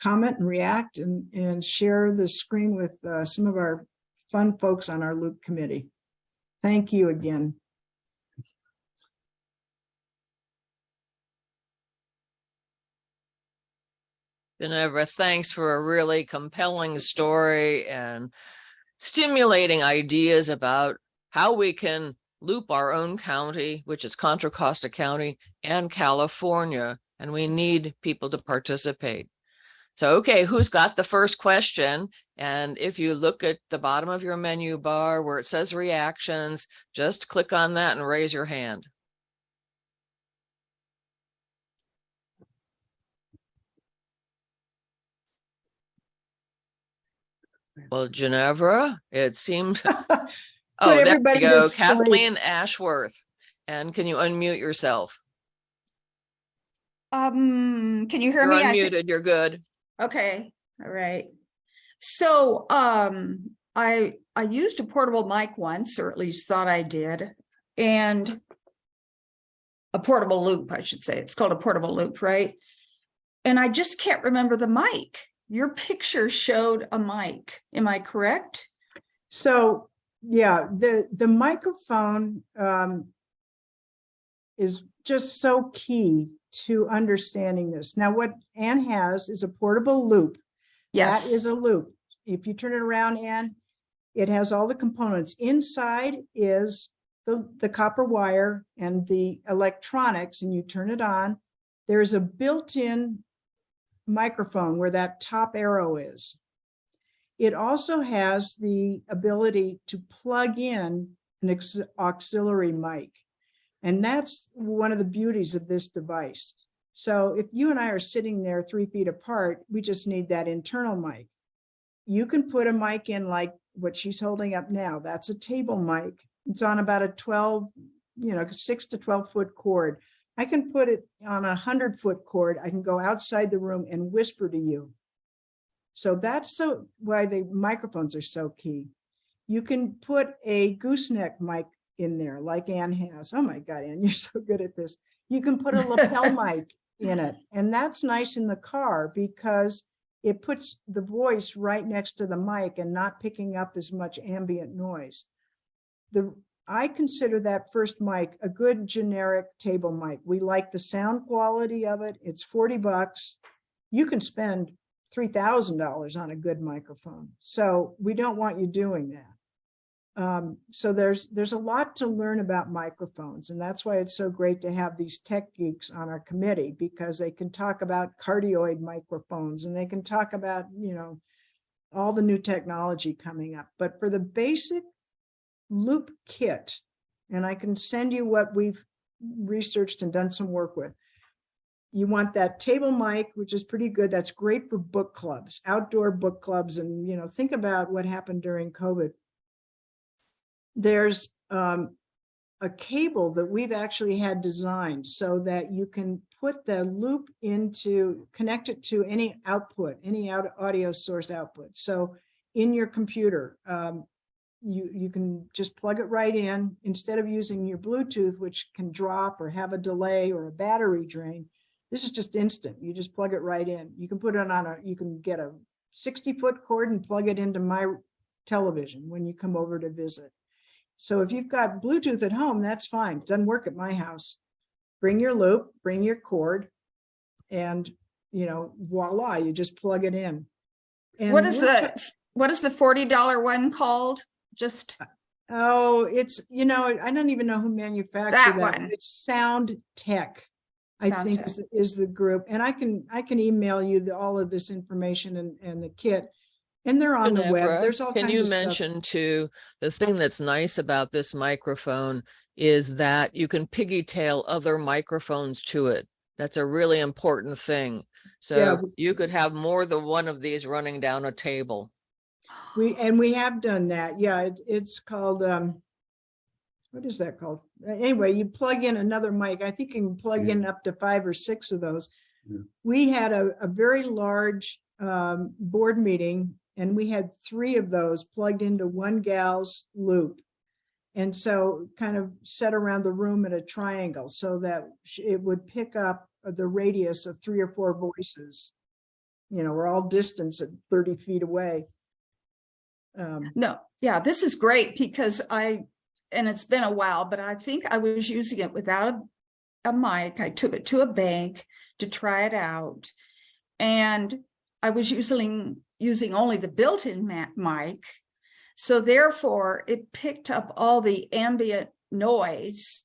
comment and react and, and share the screen with uh, some of our fun folks on our loop committee. Thank you again. Ginevra, thanks for a really compelling story and stimulating ideas about how we can loop our own county, which is Contra Costa County and California, and we need people to participate. So, okay, who's got the first question? And if you look at the bottom of your menu bar where it says reactions, just click on that and raise your hand. Well, Ginevra, it seems, [laughs] [laughs] oh, there you everybody to go, sleep. Kathleen Ashworth. And can you unmute yourself? Um, can you hear You're me? I thi- unmuted, you're good. Okay, all right. So, um, I, I used a portable mic once, or at least thought I did, and a portable loop, I should say. It's called a portable loop, right? And I just can't remember the mic. Your picture showed a mic. Am I correct? So, yeah, the, the microphone um, is just so key to understanding this. Now, what Anne has is a portable loop. Yes. That is a loop. If you turn it around, Anne, it has all the components. Inside is the, the copper wire and the electronics, and you turn it on. There's a built-in microphone where that top arrow is. It also has the ability to plug in an auxiliary mic. And that's one of the beauties of this device. So if you and I are sitting there three feet apart, we just need that internal mic. You can put a mic in like what she's holding up now. That's a table mic. It's on about a 12, you know, six to 12 foot cord. I can put it on a hundred foot cord. I can go outside the room and whisper to you. So that's so why the microphones are so key. You can put a gooseneck mic in there like Ann has. Oh my God, Ann, [laughs] you're so good at this. You can put a lapel [laughs] mic in it. And that's nice in the car because it puts the voice right next to the mic and not picking up as much ambient noise. The I consider that first mic a good generic table mic. We like the sound quality of it. It's forty bucks. You can spend three thousand dollars on a good microphone. So we don't want you doing that. Um, so there's, there's a lot to learn about microphones and that's why it's so great to have these tech geeks on our committee because they can talk about cardioid microphones and they can talk about, you know, all the new technology coming up. But for the basic loop kit, and I can send you what we've researched and done some work with. You want that table mic, which is pretty good. That's great for book clubs, outdoor book clubs. And, you know, think about what happened during COVID there's um, a cable that we've actually had designed so that you can put the loop into, connect it to any output, any out audio source output. So in your computer, um, you, you can just plug it right in instead of using your Bluetooth, which can drop or have a delay or a battery drain. This is just instant. You just plug it right in. You can put it on a, you can get a 60 foot cord and plug it into my television when you come over to visit. So if you've got Bluetooth at home, that's fine. Doesn't work at my house. Bring your loop, bring your cord, and you know, voila, you just plug it in. And What is the, what is the forty dollar one called? Just, uh, Oh, it's, you know, I don't even know who manufactured That that. one. It's Sound Tech. I Sound think is, the- is the group. And I can, I can email you the, all of this information and, and the kit. And they're on the web. There's all Can kinds you of stuff. mention too, the thing that's nice about this microphone is that you can piggytail other microphones to it. That's a really important thing. So w- you could have more than one of these running down a table. We, and we have done that. Yeah, it's, it's called, um, what is that called? Anyway, you plug in another mic. I think you can plug Yeah. in up to five or six of those. Yeah. We had a, a very large, um, board meeting and we had three of those plugged into one gal's loop. And so kind of set around the room at a triangle so that it would pick up the radius of three or four voices. You know, we're all distance at thirty feet away. Um, no, yeah, this is great because I, and it's been a while, but I think I was using it without a, a mic. I took it to a bank to try it out. And I was using, using only the built-in mic. So therefore, it picked up all the ambient noise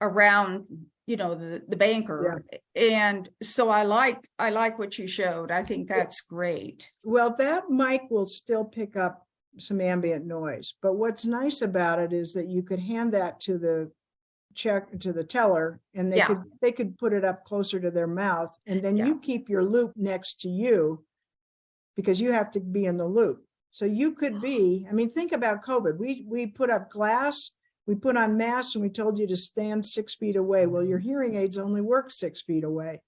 around, you know, the, the banker. And so I like, I like what you showed. I think that's great. Well, that mic will still pick up some ambient noise, but what's nice about it is that you could hand that to the check, to the teller, and they Yeah. could, they could put it up closer to their mouth, and then Yeah. you keep your loop next to you because you have to be in the loop. So you could be, I mean, think about COVID. We, we put up glass, we put on masks, and we told you to stand six feet away. Well, your mm-hmm. hearing aids only work six feet away.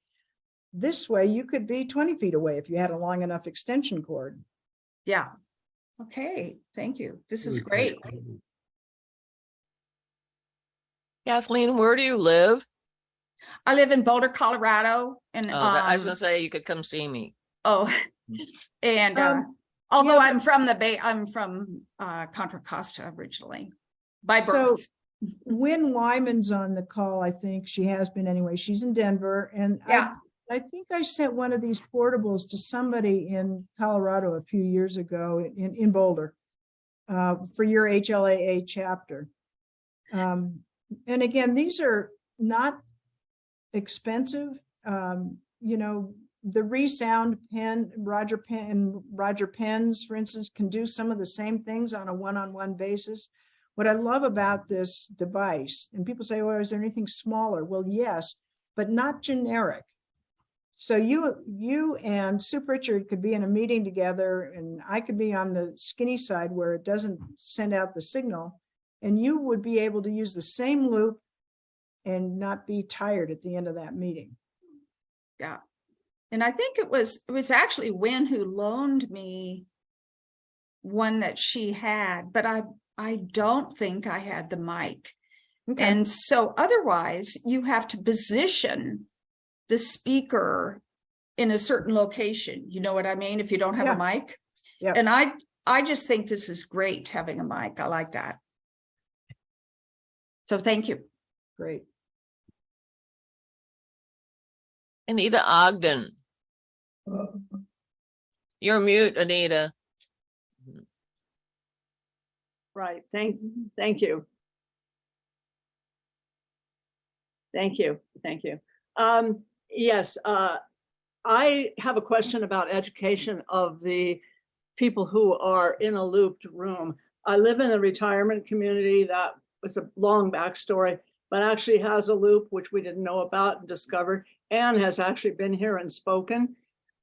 This way, you could be 20 feet away if you had a long enough extension cord. Yeah. Okay, thank you. This is great. Kathleen, where do you live? I live in Boulder, Colorado and, Oh, that- I was gonna um, say you could come see me. oh, [laughs] and, uh, Um, although yeah, I'm from the Bay, I'm from, uh, Contra Costa originally by So- birth. Win Wyman's on the call, I think. She has been anyway. She's in Denver and I, Yeah. I think I sent one of these portables to somebody in Colorado a few years ago in, in Boulder uh, for your HLAA chapter. Um, and again, these are not expensive. Um, you know, the ReSound pen, Roger Pen, Roger Pens, for instance, can do some of the same things on a one-on-one basis. What I love about this device, and people say, well, is there anything smaller? Well, yes, but not generic. So you, you and Sue Pritchard could be in a meeting together and I could be on the skinny side where it doesn't send out the signal. And you would be able to use the same loop and not be tired at the end of that meeting. Yeah. And I think it was, it was actually Win who loaned me one that she had, but I, I don't think I had the mic. Okay. And so otherwise you have to position the speaker in a certain location. You know what I mean? If you don't have a mic. Yep. And I, I just think this is great having a mic. I like that. So thank you. Great. Anita Ogden. You're mute, Anita. Right, thank, thank you. Thank you, thank you. Um, yes, uh, I have a question about education of the people who are in a looped room. I live in a retirement community that was a long backstory, but actually has a loop, which we didn't know about and discovered, and has actually been here and spoken.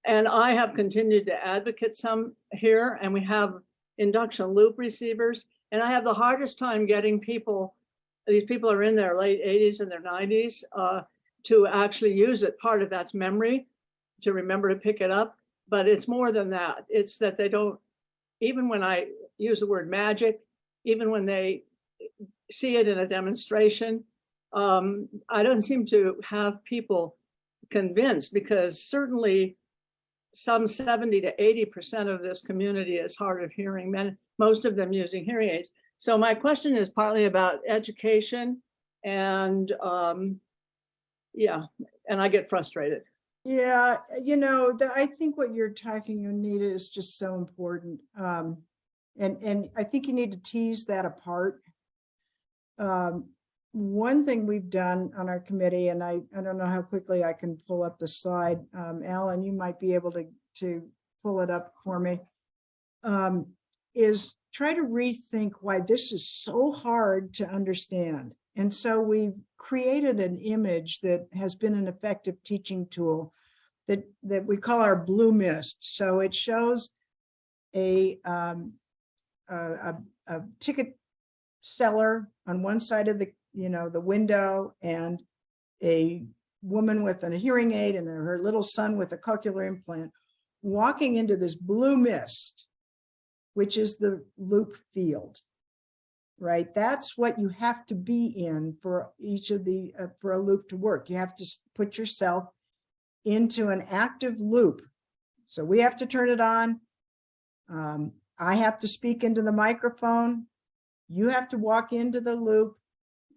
And I have continued to advocate some here, and we have induction loop receivers. And I have the hardest time getting people, these people are in their late eighties and their nineties, uh, to actually use it. Part of that's memory, to remember to pick it up, but it's more than that. It's that they don't, even when I use the word magic, even when they see it in a demonstration, um, I don't seem to have people convinced because certainly some 70 to 80% of this community is hard of hearing, men, most of them using hearing aids. So my question is partly about education and um, yeah, and I get frustrated. Yeah, you know, the, I think what you're talking, Anita, is just so important. Um, and, and I think you need to tease that apart. Um, one thing we've done on our committee, and I, I don't know how quickly I can pull up the slide. Um, Alan, you might be able to, to pull it up for me. Um, is try to rethink why this is so hard to understand. And so we created an image that has been an effective teaching tool that, that we call our blue mist. So it shows a, um, a, a, a ticket seller on one side of the, you know, the window and a woman with a hearing aid and her little son with a cochlear implant walking into this blue mist, which is the loop field right? That's what you have to be in for each of the, uh, for a loop to work. You have to put yourself into an active loop. So we have to turn it on. Um, I have to speak into the microphone. You have to walk into the loop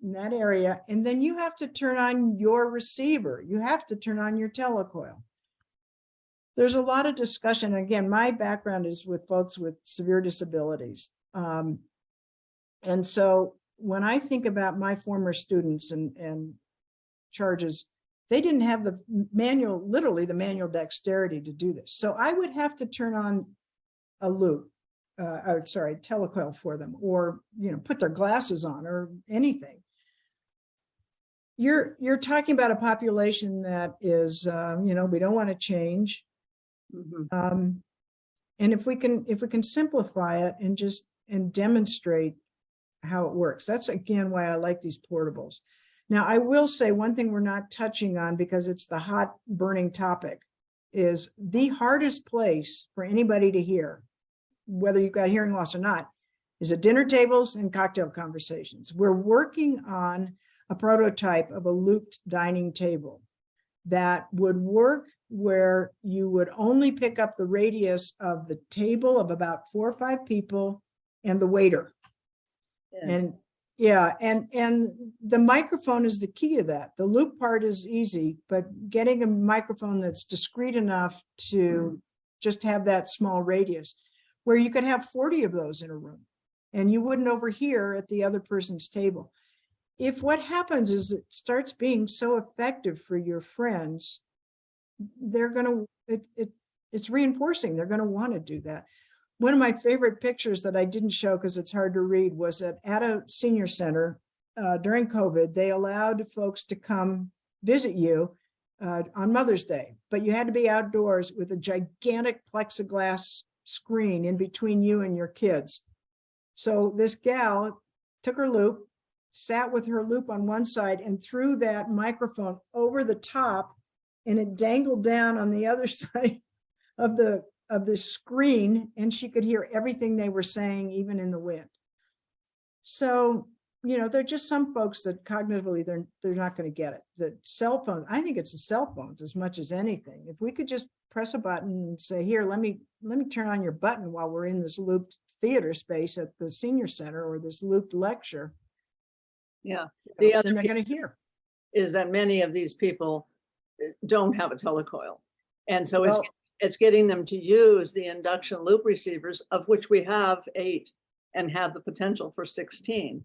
in that area, and then you have to turn on your receiver. You have to turn on your telecoil. There's a lot of discussion. Again, my background is with folks with severe disabilities. Um, and so when I think about my former students and, and charges, they didn't have the manual, literally the manual dexterity to do this. So I would have to turn on a loop, uh, or sorry, telecoil for them, or, you know, put their glasses on or anything. You're, you're talking about a population that is, uh, you know, we don't want to change. Mhm. Um, and if we can, if we can simplify it and just, and demonstrate how it works, that's again why I like these portables. Now, I will say one thing we're not touching on because it's the hot burning topic is the hardest place for anybody to hear, whether you've got hearing loss or not, is at dinner tables and cocktail conversations. We're working on a prototype of a looped dining table that would work where you would only pick up the radius of the table of about four or five people and the waiter. And yeah, and and the microphone is the key to that. The loop part is easy, but getting a microphone that's discreet enough to just have that small radius where you could have 40 of those in a room and you wouldn't overhear at the other person's table. If what happens is it starts being so effective for your friends, they're gonna, it, it, it's reinforcing. They're gonna want to do that. One of my favorite pictures that I didn't show because it's hard to read was that at a senior center uh, during COVID, they allowed folks to come visit you uh, on Mother's Day, but you had to be outdoors with a gigantic plexiglass screen in between you and your kids. So this gal took her loop, sat with her loop on one side and threw that microphone over the top and it dangled down on the other [laughs] side of the of the screen and she could hear everything they were saying even in the wind. So, you know, there are just some folks that cognitively they're they're not going to get it. The cell phone, I think it's the cell phones as much as anything. If we could just press a button and say, here, let me let me turn on your button while we're in this looped theater space at the senior center or this looped lecture. Yeah, the other Then they're gonna hear. is that many of these people uh, don't have a telecoil. And so Well- it's getting them to use the induction loop receivers, of which we have eight and have the potential for sixteen.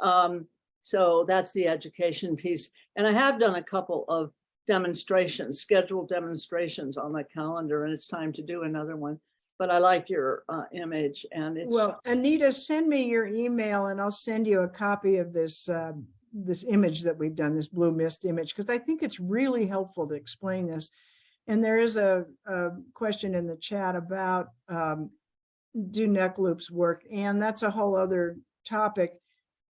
Um, so that's the education piece. And I have done a couple of demonstrations, scheduled demonstrations on the calendar, and it's time to do another one. But I like your uh, image and it's. Well, Anita, send me your email and I'll send you a copy of this, uh, this image that we've done, this blue mist image, because I think it's really helpful to explain this. And there is a, a question in the chat about, um, do neck loops work? And that's a whole other topic.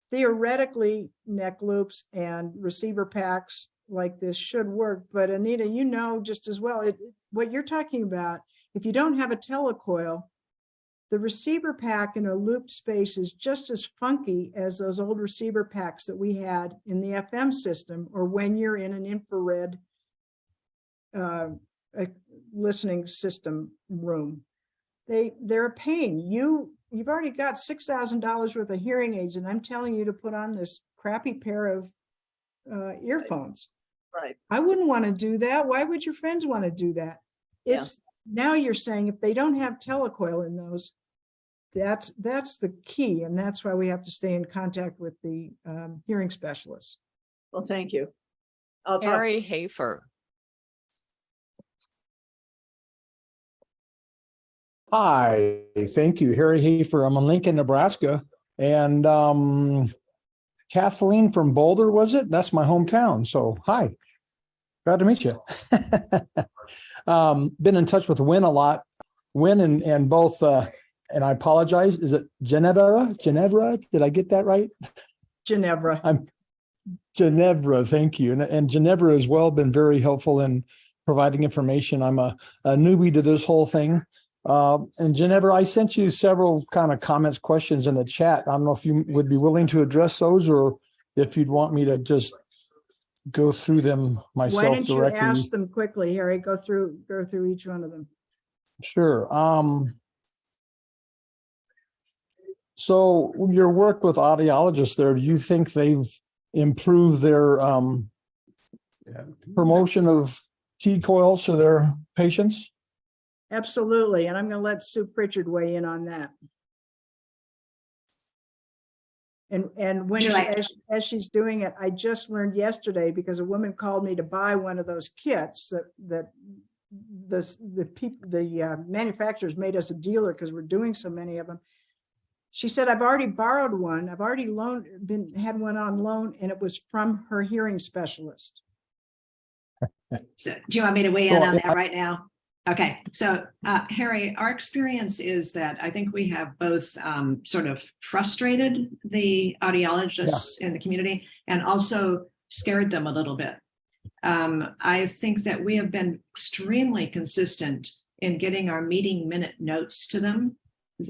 Theoretically, neck loops and receiver packs like this should work, but Anita, you know just as well, it, what you're talking about, if you don't have a telecoil, the receiver pack in a looped space is just as funky as those old receiver packs that we had in the FM system or when you're in an infrared uh, a listening system room. They, they're a pain. You, you've already got $6,000 worth of hearing aids and I'm telling you to put on this crappy pair of uh, earphones. Right. I wouldn't want to do that. Why would your friends want to do that? Yeah. It's, now you're saying if they don't have telecoil in those, that's, that's the key. And that's why we have to stay in contact with the um, hearing specialists. Well, thank you. I'll talk. Harry Hafer. Hi, thank you. Harry Hafer. I'm in Lincoln, Nebraska. And um, Kathleen from Boulder, was it? That's my hometown. So hi, glad to meet you. [laughs] um, been in touch with Win a lot. Win and, and both, uh, and I apologize, is it Geneva? Geneva? Did I get that right? Ginevra. I'm Ginevra, thank you. And, and Ginevra as well been very helpful in providing information. I'm a, a newbie to this whole thing. Uh, and Ginevra, I sent you several kind of comments, questions in the chat. I don't know if you would be willing to address those or if you'd want me to just go through them myself Why myself don't you ask them quickly, Harry? Go through, go through each one of them. Sure. Um, so your work with audiologists there, do you think they've improved their um, promotion of T coils to their patients? Absolutely. And I'm going to let Sue Pritchard weigh in on that. And, and when, she- as, as she's doing it, I just learned yesterday because a woman called me to buy one of those kits that, that the, the people, the uh, manufacturers made us a dealer because we're doing so many of them. She said, I've already borrowed one. I've already loaned, been, had one on loan and it was from her hearing specialist. So do you want me to weigh in Well, on I- that right now? Okay, so uh, Harry, our experience is that I think we have both um, sort of frustrated the audiologists in the community and also scared them a little bit. Um, I think that we have been extremely consistent in getting our meeting minute notes to them.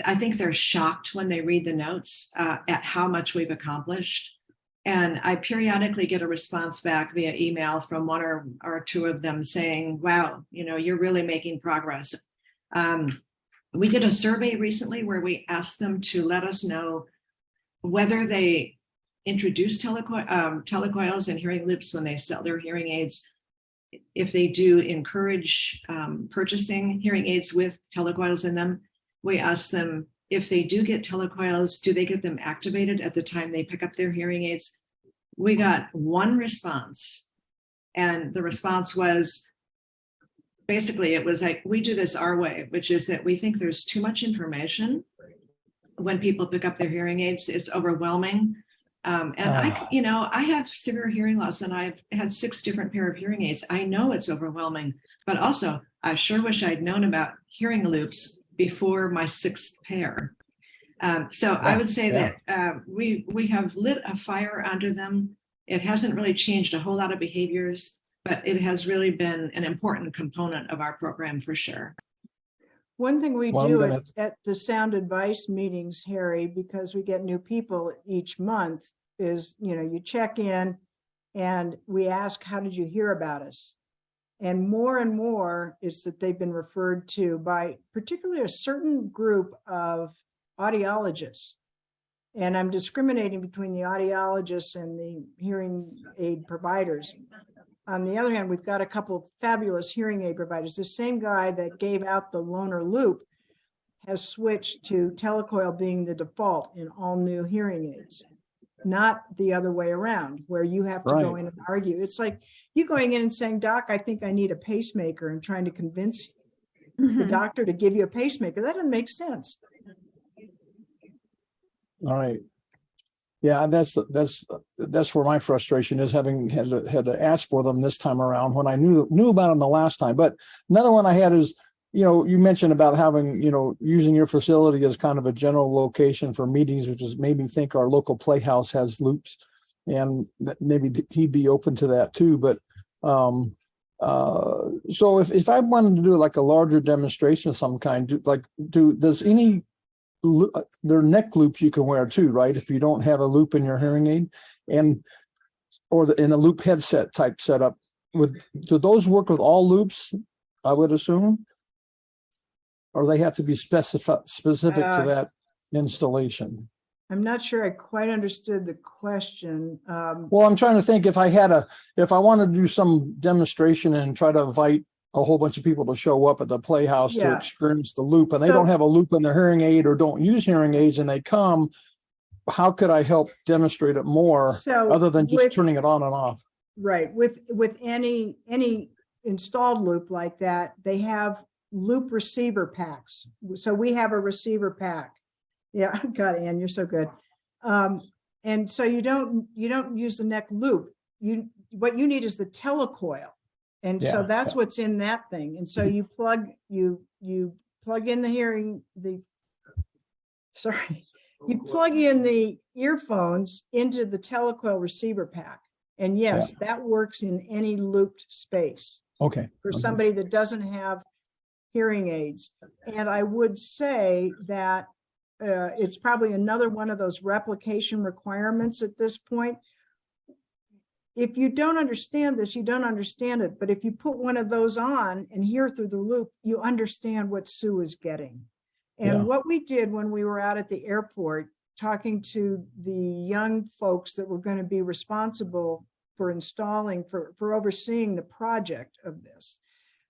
I think they're shocked when they read the notes uh, at how much we've accomplished. And I periodically get a response back via email from one or, or two of them saying, wow, you know, you're really making progress. Um, we did a survey recently where we asked them to let us know whether they introduce um, telecoils and hearing loops when they sell their hearing aids. If they do encourage um, purchasing hearing aids with telecoils in them, we ask them if they do get telecoils, do they get them activated at the time they pick up their hearing aids? We got one response. And the response was, basically, it was like, we do this our way, which is that we think there's too much information when people pick up their hearing aids. It's overwhelming. Um, and I, Ah. you know, I have severe hearing loss and I've had six different pair of hearing aids. I know it's overwhelming, but also I sure wish I'd known about hearing loops before my sixth pair. Um, so I would say yeah. that uh, we we have lit a fire under them. It hasn't really changed a whole lot of behaviors, but it has really been an important component of our program for sure. One thing we Well, I'm do at, at the sound advice meetings, Harry, because we get new people each month, is, you know, you check in and we ask, how did you hear about us? And more and more is that they've been referred to by particularly a certain group of audiologists. And I'm discriminating between the audiologists and the hearing aid providers. On the other hand, we've got a couple of fabulous hearing aid providers. The same guy that gave out the loaner loop has switched to telecoil being the default in all new hearing aids. Not the other way around, where you have to go in and argue. It's like you going in and saying, doc, I think I need a pacemaker and trying to convince the Mhm. doctor to give you a pacemaker. That doesn't make sense. All right. Yeah, that's, that's, that's where my frustration is, having had to, had to ask for them this time around when I knew, knew about them the last time. But another one I had is, you know, you mentioned about having, you know, using your facility as kind of a general location for meetings, which is made me think our local playhouse has loops. And that maybe he'd be open to that too, but, um, uh, so if, if I wanted to do like a larger demonstration of some kind, do, like, do, does any uh, there are neck loops you can wear too, right? If you don't have a loop in your hearing aid and or the in a loop headset type setup, would do those work with all loops? I would assume. Or they have to be specific specific Uh, to that installation. I'm not sure I quite understood the question. Um, Well, I'm trying to think if I had a, if I wanted to do some demonstration and try to invite a whole bunch of people to show up at the Playhouse to experience the loop and they So- don't have a loop in their hearing aid or don't use hearing aids and they come, how could I help demonstrate it more So. other than just with- turning it on and off? Right, with, with any, any installed loop like that, they have loop receiver packs. So we have a receiver pack. Yeah, [laughs] God, Ann, you're so good. Um, and so you don't, you don't use the neck loop. You, what you need is the telecoil. And so Yeah, that's what's in that thing. And so you plug, you, you plug in the hearing, the, sorry, you plug in the earphones into the telecoil receiver pack. And yes, that works in any looped space Okay. for okay. somebody that doesn't have hearing aids. And I would say that uh, it's probably another one of those replication requirements at this point. If you don't understand this, you don't understand it. But if you put one of those on and hear through the loop, you understand what Sue is getting. Yeah. And what we did when we were out at the airport, talking to the young folks that were going to be responsible for installing, for, for overseeing the project of this.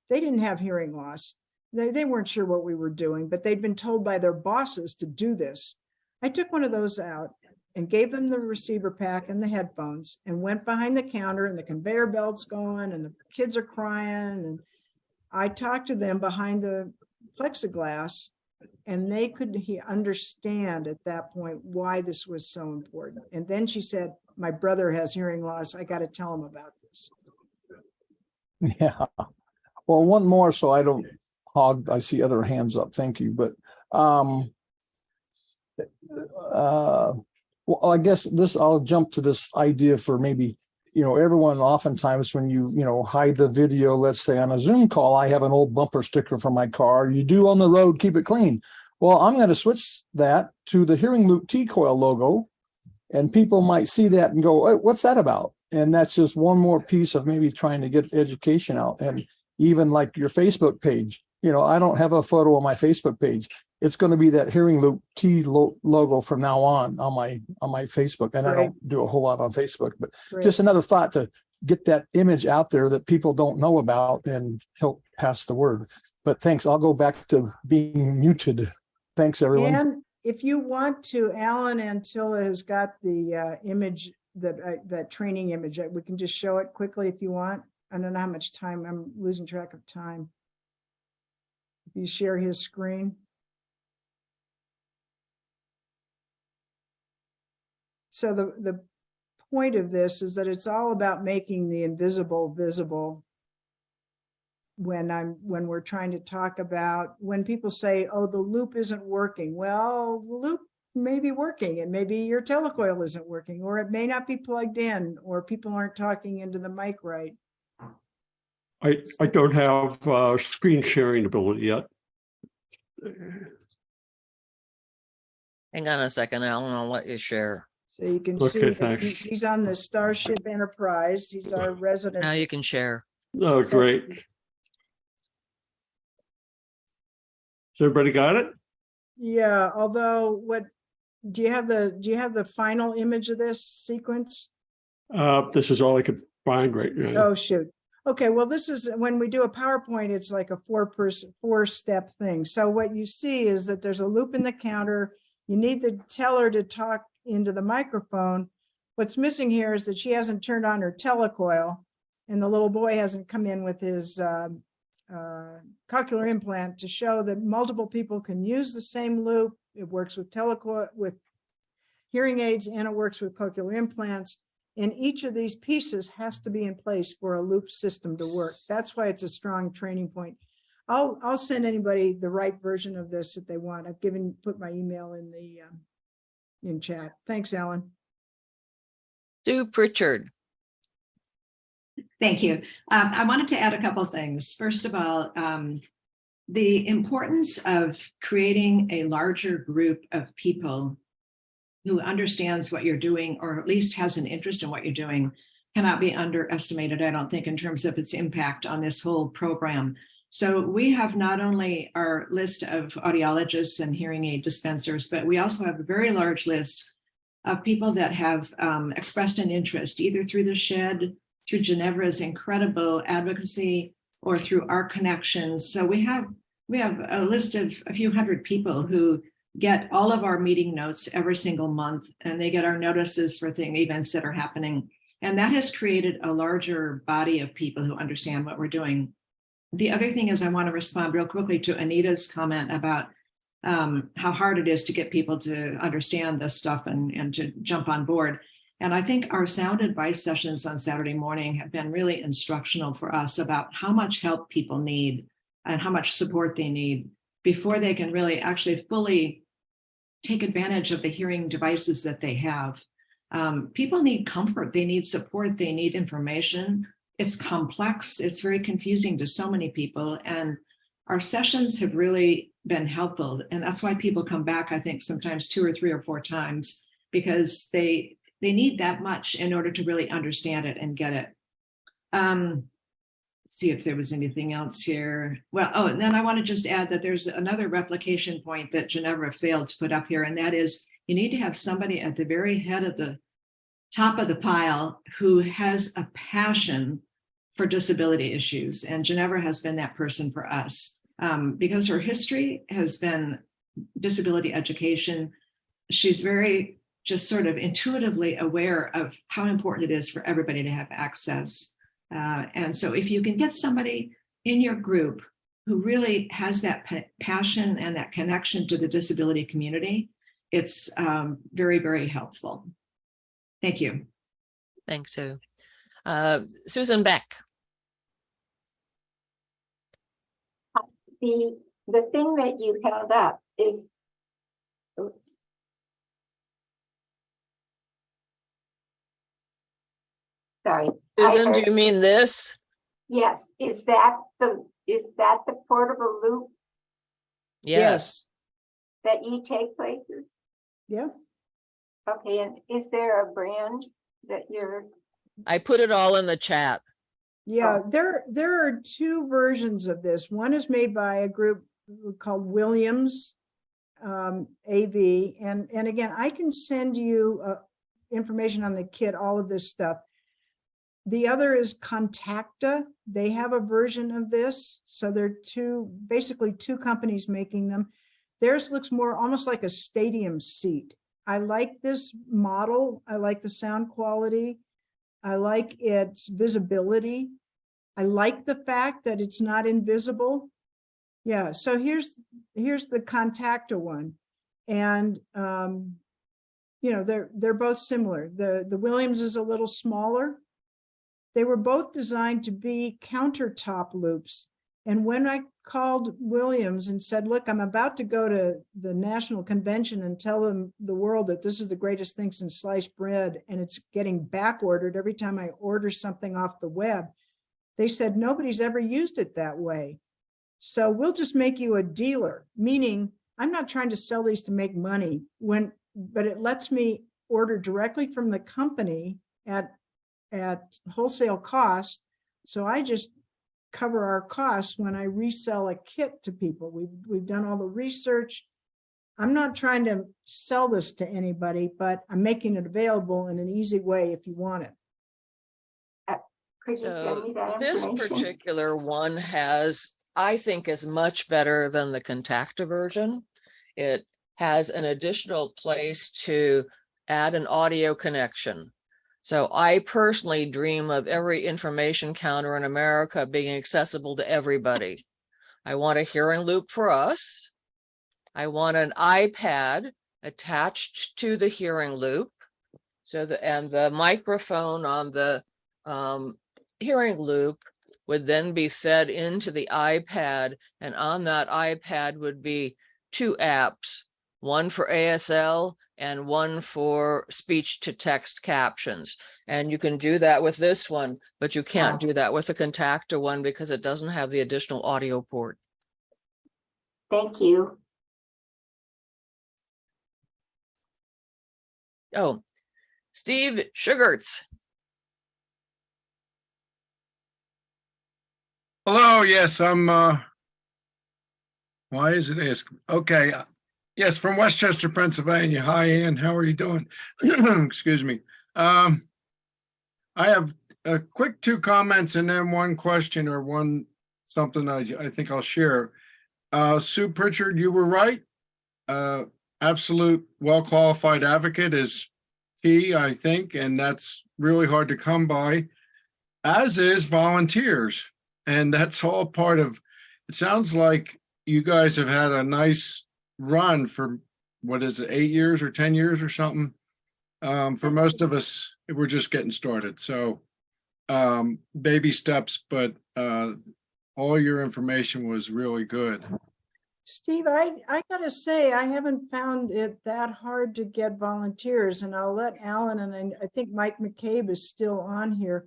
They didn't have hearing loss. They, they weren't sure what we were doing, but they'd been told by their bosses to do this. I took one of those out and gave them the receiver pack and the headphones and went behind the counter and the conveyor belt's going and the kids are crying and I talked to them behind the plexiglass and they could understand at that point why this was so important. And then she said, my brother has hearing loss. I got to tell him about this. Yeah. Well, one more, so I don't hog, I see other hands up. Thank you, but, um, uh, well, I guess this, I'll jump to this idea for maybe, you know, everyone oftentimes when you, you know, hide the video, let's say on a Zoom call, I have an old bumper sticker for my car. You do on the road, keep it clean. Well, I'm going to switch that to the Hearing Loop T-Coil logo. And people might see that and go, "Hey, what's that about? And that's just one more piece of maybe trying to get education out. And even like your Facebook page, you know, I don't have a photo on my Facebook page. It's going to be that Hearing Loop T lo- logo from now on, on my, on my Facebook. And I don't do a whole lot on Facebook, but Great. just another thought to get that image out there that people don't know about and help pass the word. But thanks. I'll go back to being muted. Thanks, everyone. And if you want to, Alan Antilla has got the uh, image, that, uh, that training image. We can just show it quickly if you want. I don't know how much time, I'm losing track of time. You share his screen. So the, the point of this is that it's all about making the invisible visible. When I'm, when we're trying to talk about, when people say, oh, the loop isn't working. Well, the loop may be working and maybe your telecoil isn't working, or it may not be plugged in, or people aren't talking into the mic right. I, I don't have uh, screen sharing ability yet. Hang on a second, Alan, I'll let you share. So you can Okay, see that thanks. he's on the Starship Enterprise. He's our resident. Now resident. you can share. Oh, great. Has everybody got it? Yeah, although what do you have the, do you have the final image of this sequence? Uh, this is all I could find right now. Oh, shoot. Okay, well, this is, when we do a PowerPoint, it's like a four person, four step thing. So what you see is that there's a loop in the counter. You need the teller to talk into the microphone. What's missing here is that she hasn't turned on her telecoil and the little boy hasn't come in with his um, uh, cochlear implant to show that multiple people can use the same loop. It works with telecoil, with hearing aids and it works with cochlear implants. And each of these pieces has to be in place for a loop system to work. That's why it's a strong training point. I'll, I'll send anybody the right version of this if they want. I've given, put my email in the, um, in chat. Thanks, Alan. Sue Pritchard. Thank you. Um, I wanted to add a couple things. First of all, um, the importance of creating a larger group of people who understands what you're doing, or at least has an interest in what you're doing, cannot be underestimated, I don't think, in terms of its impact on this whole program. So we have not only our list of audiologists and hearing aid dispensers, but we also have a very large list of people that have um, expressed an interest, either through the Shedd, through Ginevra's incredible advocacy, or through our connections. So we have we have a list of a few hundred people who get all of our meeting notes every single month, and they get our notices for thing events that are happening. And that has created a larger body of people who understand what we're doing. The other thing is I want to respond real quickly to Anita's comment about um, how hard it is to get people to understand this stuff and, and to jump on board. And I think our sound advice sessions on Saturday morning have been really instructional for us about how much help people need and how much support they need before they can really actually fully take advantage of the hearing devices that they have. Um, people need comfort, they need support, they need information. It's complex, it's very confusing to so many people. And our sessions have really been helpful. And that's why people come back, I think, sometimes two or three or four times, because they they need that much in order to really understand it and get it. Um, see if there was anything else here. Well, oh, and then I want to just add that there's another replication point that Ginevra failed to put up here, and that is you need to have somebody at the very head of the top of the pile who has a passion for disability issues. And Ginevra has been that person for us um, because her history has been disability education. She's very just sort of intuitively aware of how important it is for everybody to have access. Uh, and so if you can get somebody in your group who really has that pa passion and that connection to the disability community, it's um, very, very helpful. Thank you. Thanks, Sue. Uh, Susan Beck. The, the thing that you held up is. oops. Sorry. I Susan, do you mean this? Yes, is that the, is that the portable loop Yes. that you take places? Yeah. Okay, and is there a brand that you're, I put it all in the chat. Yeah, there, there are two versions of this. One is made by a group called Williams um, AV. And, and again, I can send you uh, information on the kit, all of this stuff. The other is Contacta. They have a version of this. So they're two, basically two companies making them. Theirs looks more almost like a stadium seat. I like this model. I like the sound quality. I like its visibility. I like the fact that it's not invisible. Yeah, so here's, here's the Contacta one. And, um, you know, they're, they're both similar. The, the Williams is a little smaller. They were both designed to be countertop loops. And when I called Williams and said, look, I'm about to go to the national convention and tell them the world that this is the greatest thing since sliced bread and it's getting back ordered every time I order something off the web. They said, nobody's ever used it that way. So we'll just make you a dealer, meaning I'm not trying to sell these to make money when, but it lets me order directly from the company at, at wholesale cost. So I just cover our costs when I resell a kit to people. We've, we've done all the research. I'm not trying to sell this to anybody, but I'm making it available in an easy way if you want it. Uh, Could you send So me that this information? particular one has, I think is much better than the Contacta version. It has an additional place to add an audio connection. So I personally dream of every information counter in America being accessible to everybody. I want a hearing loop for us. I want an iPad attached to the hearing loop. So the, and the microphone on the um, hearing loop would then be fed into the iPad and on that iPad would be two apps, one for ASL and one for speech to text captions. And you can do that with this one, but you can't Wow. do that with the Contacta one because it doesn't have the additional audio port. Thank you. Oh, Steve Sugarts. Hello, yes, I'm, uh, why is it ask? Okay, yes, from West Chester, Pennsylvania. Hi, Ann, how are you doing? [clears throat] Excuse me. Um, I have a quick two comments and then one question or one, something I, I think I'll share. Uh, Sue Pritchard, you were right. Uh, absolute well-qualified advocate is key, I think, and that's really hard to come by, as is volunteers. And that's all part of, it sounds like you guys have had a nice run for, what is it, eight years or 10 years or something? Um, for most of us, we're just getting started. So um, baby steps, but uh, all your information was really good. Steve, I, I gotta say, I haven't found it that hard to get volunteers and I'll let Alan and I, I think Mike McCabe is still on here.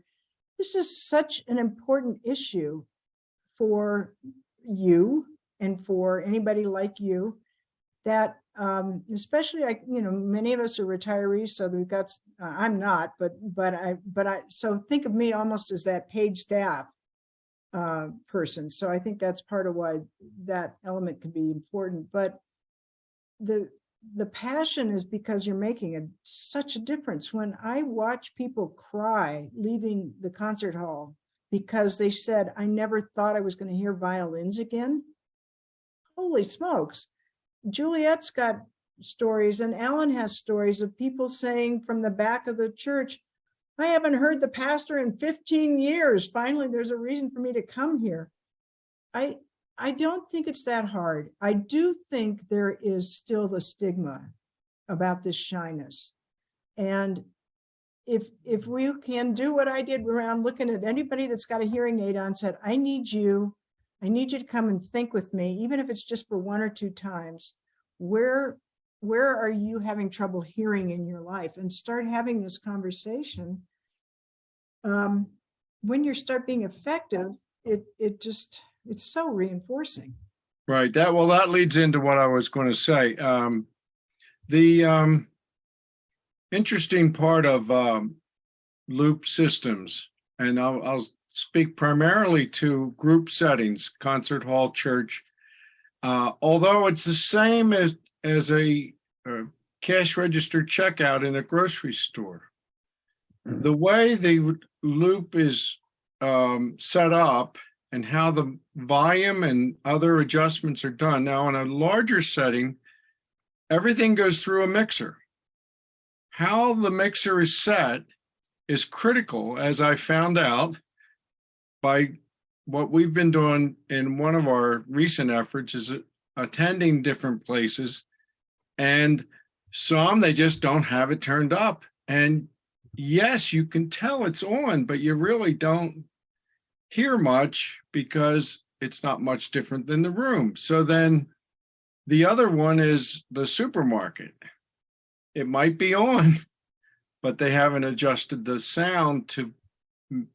This is such an important issue for you and for anybody like you that um, especially I, you know, many of us are retirees, so we've got, uh, I'm not, but, but I, but I, so think of me almost as that paid staff uh, person. So I think that's part of why that element can be important, but the, the passion is because you're making a, such a difference. When I watch people cry leaving the concert hall because they said, I never thought I was going to hear violins again. Holy smokes. Juliette's got stories and Alan has stories of people saying from the back of the church, I haven't heard the pastor in 15 years. Finally, there's a reason for me to come here. I, I don't think it's that hard. I do think there is still the stigma about this shyness. And if, if we can do what I did around looking at anybody that's got a hearing aid on, said, I need you, I need you to come and think with me, even if it's just for one or two times. Where, where are you having trouble hearing in your life? And start having this conversation. Um, when you start being effective, it, it just, it's so reinforcing. Right, that, well, that leads into what I was going to say. Um, the, um, interesting part of, um, loop systems, and I'll, I'll speak primarily to group settings, concert hall, church. Uh, although it's the same as, as a, uh cash register checkout in a grocery store. The way the loop is, um, set up and how the volume and other adjustments are done. Now, in a larger setting, everything goes through a mixer. How the mixer is set is critical, as I found out by what we've been doing in one of our recent efforts is attending different places. And some, they just don't have it turned up. And yes, you can tell it's on, but you really don't hear much because it's not much different than the room. So then the other one is the supermarket. It might be on, [laughs] but they haven't adjusted the sound to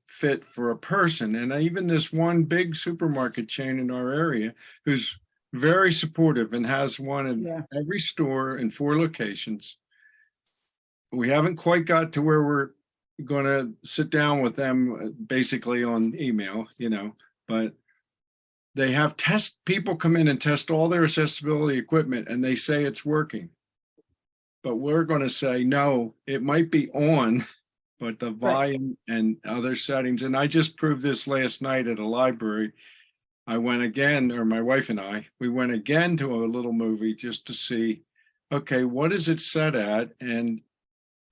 fit for a person. And even this one big supermarket chain in our area who's very supportive and has one in Yeah. every store in four locations. We haven't quite got to where we're gonna sit down with them uh, basically on email, you know, but they have test, people come in and test all their accessibility equipment and they say it's working. But we're gonna say, no, it might be on, [laughs] but the volume and other settings, and I just proved this last night at a library. I went again, or my wife and I, we went again to a little movie just to see, okay, what is it set at? And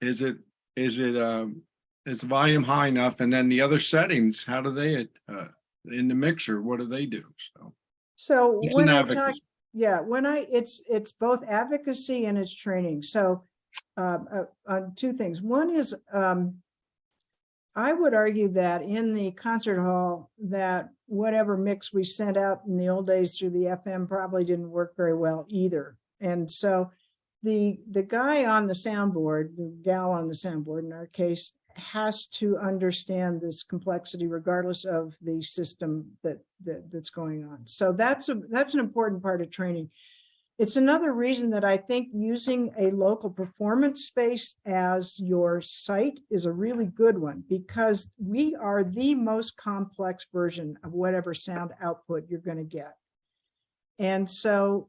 is it, is it, um, is volume high enough? And then the other settings, how do they, uh, in the mixer, what do they do? So. So when I talk, yeah, when I, it's, it's both advocacy and it's training. So um, uh, on two things. One is, um, I would argue that in the concert hall, that whatever mix we sent out in the old days through the FM probably didn't work very well either. And so the, the guy on the soundboard, the gal on the soundboard in our case, has to understand this complexity regardless of the system that, that, that's going on. So that's a, that's an important part of training. It's another reason that I think using a local performance space as your site is a really good one because we are the most complex version of whatever sound output you're going to get. And so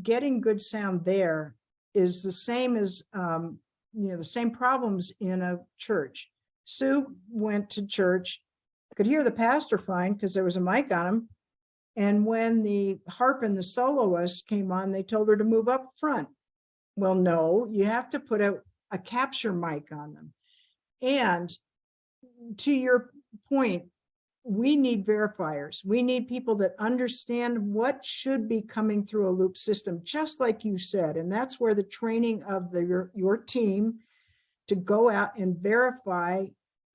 getting good sound there is the same as, um, you know, the same problems in a church. Sue went to church, could hear the pastor fine because there was a mic on him. And when the harp and the soloist came on, they told her to move up front. Well, no, you have to put a, a capture mic on them. And to your point, we need verifiers. We need people that understand what should be coming through a loop system, just like you said. And that's where the training of the, your, your team to go out and verify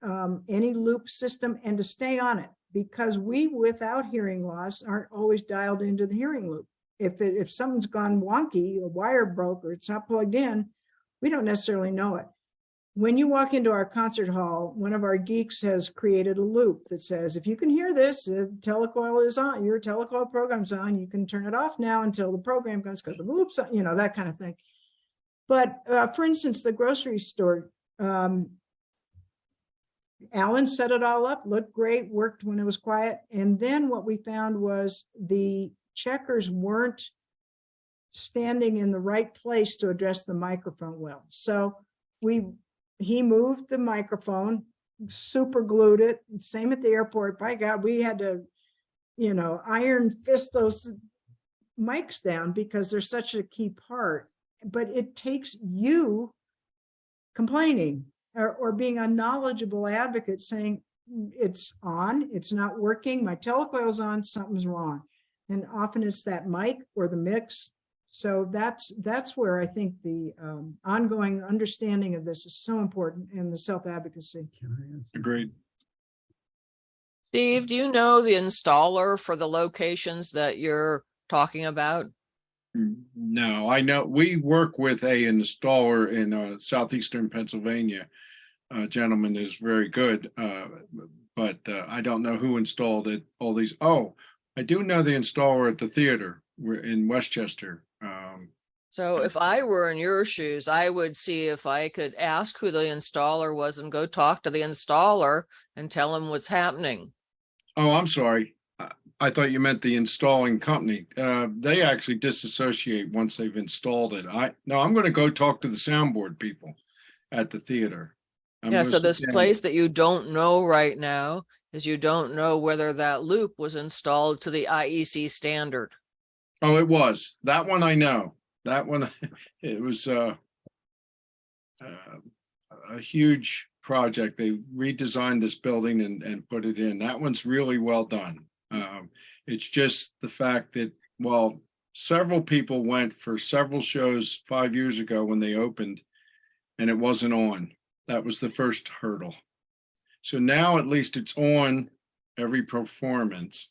um, any loop system and to stay on it because we without hearing loss aren't always dialed into the hearing loop. If it, if something's gone wonky, a wire broke or it's not plugged in, we don't necessarily know it. When you walk into our concert hall, one of our geeks has created a loop that says, if you can hear this, uh, telecoil is on, your telecoil program's on, you can turn it off now until the program comes because the loop's, on," you know, that kind of thing. But uh, for instance, the grocery store, um, Alan set it all up, looked great, worked when it was quiet. And then what we found was the checkers weren't standing in the right place to address the microphone well. So we, he moved the microphone, super glued it, same at the airport. By God, we had to, you know, iron fist those mics down because they're such a key part. But it takes you complaining or, or being a knowledgeable advocate saying, "Mm, it's on, it's not working, my telecoil's on, something's wrong. And often it's that mic or the mix. So that's, that's where I think the um, ongoing understanding of this is so important and the self-advocacy. Agreed. Steve, do you know the installer for the locations that you're talking about? No, I know, we work with a installer in uh, southeastern Pennsylvania. A gentleman is very good, uh, but uh, I don't know who installed it, all these, oh, I do know the installer at the theater, we're in West Chester. Um, So if I were in your shoes, I would see if I could ask who the installer was and go talk to the installer and tell him what's happening. Oh, I'm sorry. I- thought you meant the installing company. Uh, they actually disassociate once they've installed it. I, no, I'm gonna go talk to the soundboard people at the theater. I'm Yeah, so this place that you don't know right now is you don't know whether that loop was installed to the IEC standard. Oh, it was. That one I know. That one, [laughs] it was uh uh, a huge project. They redesigned this building and and put it in. That one's really well done. Um, it's just the fact that, well, several people went for several shows five years ago when they opened and it wasn't on. That was the first hurdle. So now at least it's on every performance.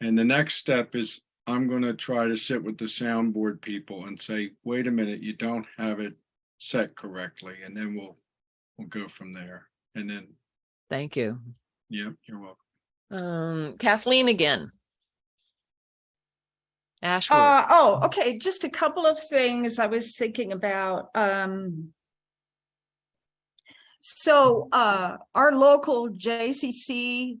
And the next step is I'm gonna try to sit with the soundboard people and say, wait a minute, you don't have it set correctly, and then we'll, we'll go from there. And then, Thank you. yep, you're welcome. Um, Kathleen again. Ashwood, Uh, oh, okay, just a couple of things I was thinking about, um. So, uh, our local JCC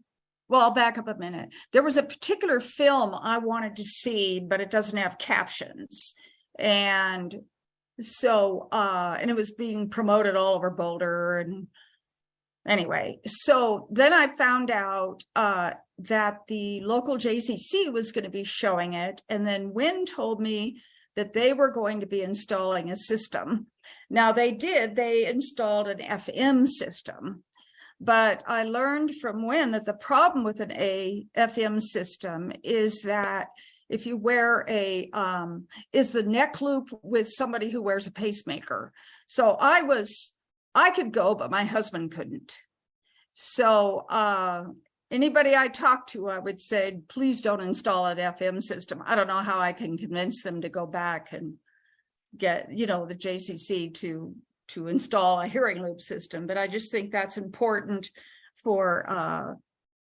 well, I'll back up a minute. There was a particular film I wanted to see, but it doesn't have captions. And so, uh, and it was being promoted all over Boulder and anyway, so then I found out, uh, that the local JCC was going to be showing it. And then Wynn told me that they were going to be installing a system. Now they did, they installed an FM system. But I learned from Wynn that the problem with an A FM system is that if you wear a, um, is the neck loop with somebody who wears a pacemaker. So I was, I could go, but my husband couldn't. So, uh, anybody I talk to, I would say, please don't install an FM system. I don't know how I can convince them to go back and get, you know, the JCC to, to install a hearing loop system, but I just think that's important for, uh,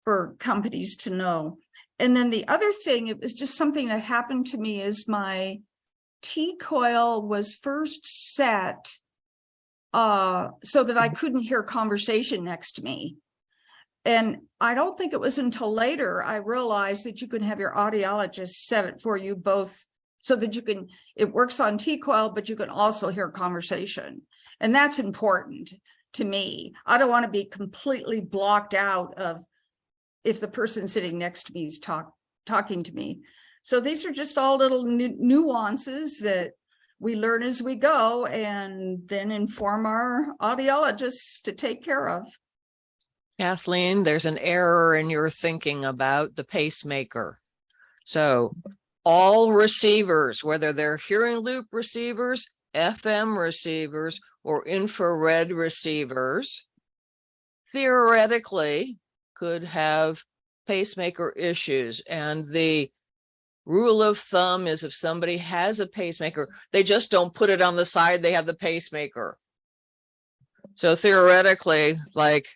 for companies to know. And then the other thing, it was just something that happened to me is my T coil was first set uh, so that I couldn't hear conversation next to me. And I don't think it was until later I realized that you can have your audiologist set it for you both so that you can, it works on T-coil, but you can also hear conversation. And that's important to me. I don't want to be completely blocked out of if the person sitting next to me is talk, talking to me. So these are just all little nu- nuances that we learn as we go and then inform our audiologists to take care of. Kathleen, there's an error in your thinking about the pacemaker. So all receivers, whether they're hearing loop receivers, FM receivers, or infrared receivers, theoretically could have pacemaker issues. And the rule of thumb is if somebody has a pacemaker, they just don't put it on the side they have the pacemaker. So theoretically, like,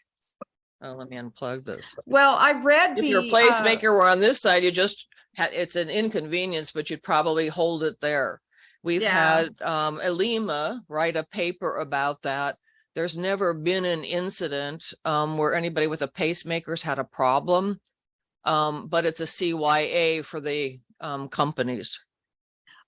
oh, let me unplug this. Well, I read If the. your uh, were on this side, you just had, it's an inconvenience, but you'd probably hold it there. We've Yeah. had um Elima write a paper about that. There's never been an incident um where anybody with a pacemaker's had a problem. Um, but it's a CYA for the um companies.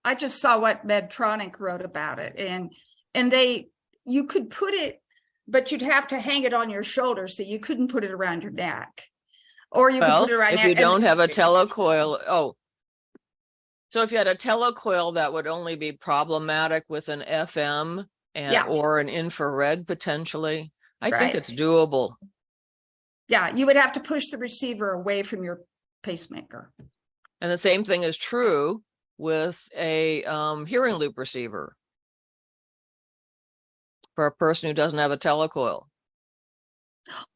I just saw what Medtronic wrote about it and, and they, you could put it, but you'd have to hang it on your shoulder, so you couldn't put it around your neck. Or you could put it around. if you don't have a telecoil, oh. So if you had a telecoil, that would only be problematic with an FM and, Yeah. or an infrared potentially. I think it's doable. Yeah, you would have to push the receiver away from your pacemaker. And the same thing is true with a um hearing loop receiver. For a person who doesn't have a telecoil.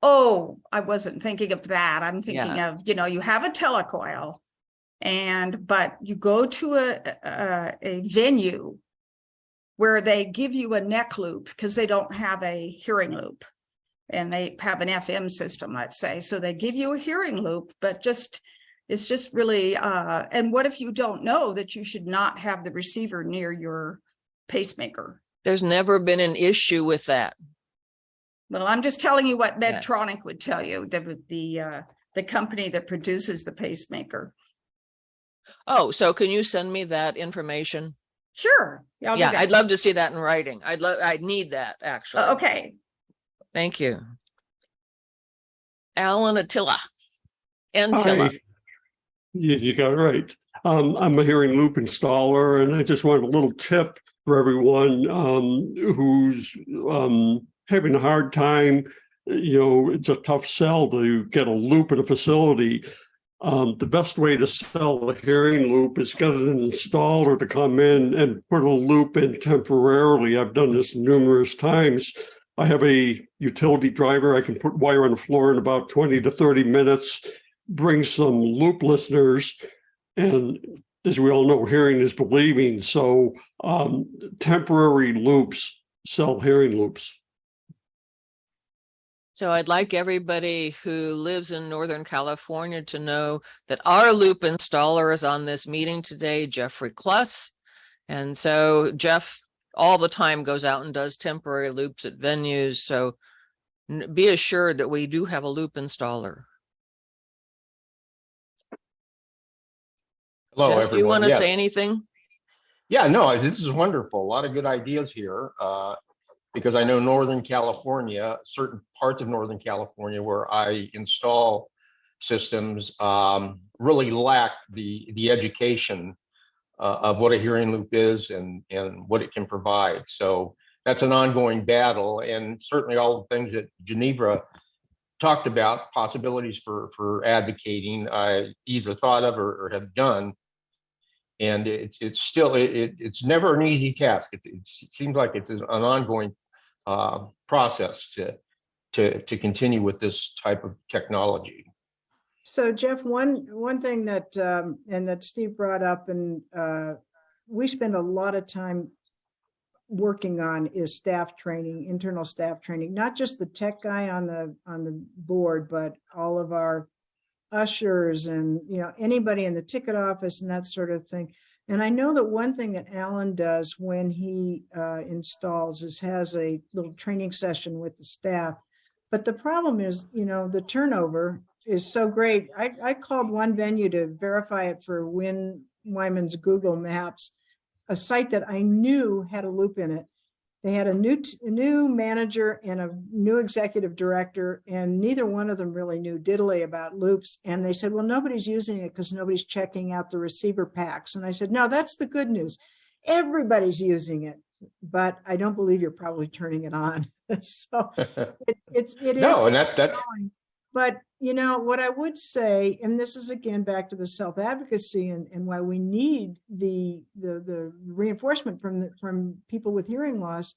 Oh, I wasn't thinking of that. I'm thinking Yeah. of, you know, you have a telecoil. And, but you go to a, a, a venue. Where they give you a neck loop because they don't have a hearing loop. And they have an FM system, let's say, so they give you a hearing loop, but just. It's just really, uh, and what if you don't know that you should not have the receiver near your pacemaker? There's never been an issue with that. Well, I'm just telling you what Yeah. Medtronic would tell you, the, the, uh, the company that produces the pacemaker. Oh, so can you send me that information? Sure. I'll yeah, I'd love to see that in writing. I'd love, I'd need that actually. Uh, Okay, Thank you. Alan Attila. Antilla. Hi. You, you got it right. Um, I'm a hearing loop installer and I just want a little tip for everyone, um, who's, um, having a hard time. You know, it's a tough sell to get a loop in a facility. Um, the best way to sell a hearing loop is get an installer to come in and put a loop in temporarily. I've done this numerous times. I have a utility driver. I can put wire on the floor in about 20 to 30 minutes, bring some loop listeners. And as we all know, hearing is believing. So um, temporary loops sell hearing loops. So I'd like everybody who lives in Northern California to know that our loop installer is on this meeting today, Jeffrey Kluss. And so Jeff all the time goes out and does temporary loops at venues. So be assured that we do have a loop installer. Hello, Jeff, do you want to Yes. say anything? Yeah, no, this is wonderful. A lot of good ideas here. uh, Because I know Northern California, certain parts of Northern California where I install systems um, really lack the, the education uh, of what a hearing loop is and, and what it can provide. So that's an ongoing battle and certainly all the things that Ginevra talked about, possibilities for, for advocating, I either thought of or, or have done. And it's, it's still, it, it- it's never an easy task. It, it seems like it's an ongoing uh, process to, to, to continue with this type of technology. So Jeff, one, one thing that, um, and that Steve brought up and, uh, we spend a lot of time working on is staff training, internal staff training, not just the tech guy on the, on the board, but all of our ushers and, you know, anybody in the ticket office and that sort of thing. And I know that one thing that Alan does when he, uh, installs is has a little training session with the staff. But the problem is, you know, the turnover is so great. I, I called one venue to verify it for Win Wyman's Google Maps, a site that I knew had a loop in it. They had a new, a new manager and a new executive director, and neither one of them really knew diddly about loops. And they said, well, nobody's using it because nobody's checking out the receiver packs. And I said, no, that's the good news. Everybody's using it, but I don't believe you're probably turning it on. [laughs] So [laughs] it, it's, it is. No, and that, that's. But, you know, what I would say, and this is again back to the self-advocacy and, and why we need the, the, the reinforcement from the, from people with hearing loss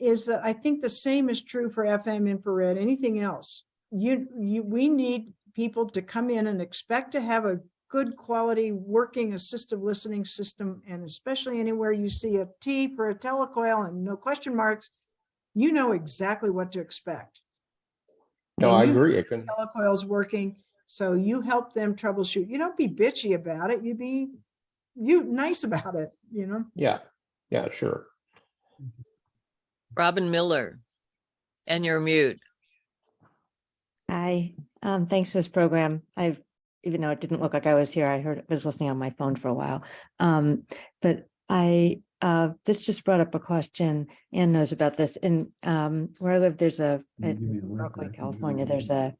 is that I think the same is true for FM infrared, anything else. You, you, we need people to come in and expect to have a good quality working assistive listening system. And especially anywhere you see a T for a telecoil and no question marks, you know exactly what to expect. No, And I agree. I can, telecoil's working, so you help them troubleshoot. You don't be bitchy about it, you be, you nice [laughs] about it, you know? yeah, yeah, sure. Robin Miller. And you're mute. Hi, um, thanks for this program. I've, even though it didn't look like I was here, I heard, was listening on my phone for a while. Um, but I, uh, this just brought up a question. Ann knows about this. In, um, where I live, there's a, in Rockaway, California, there's a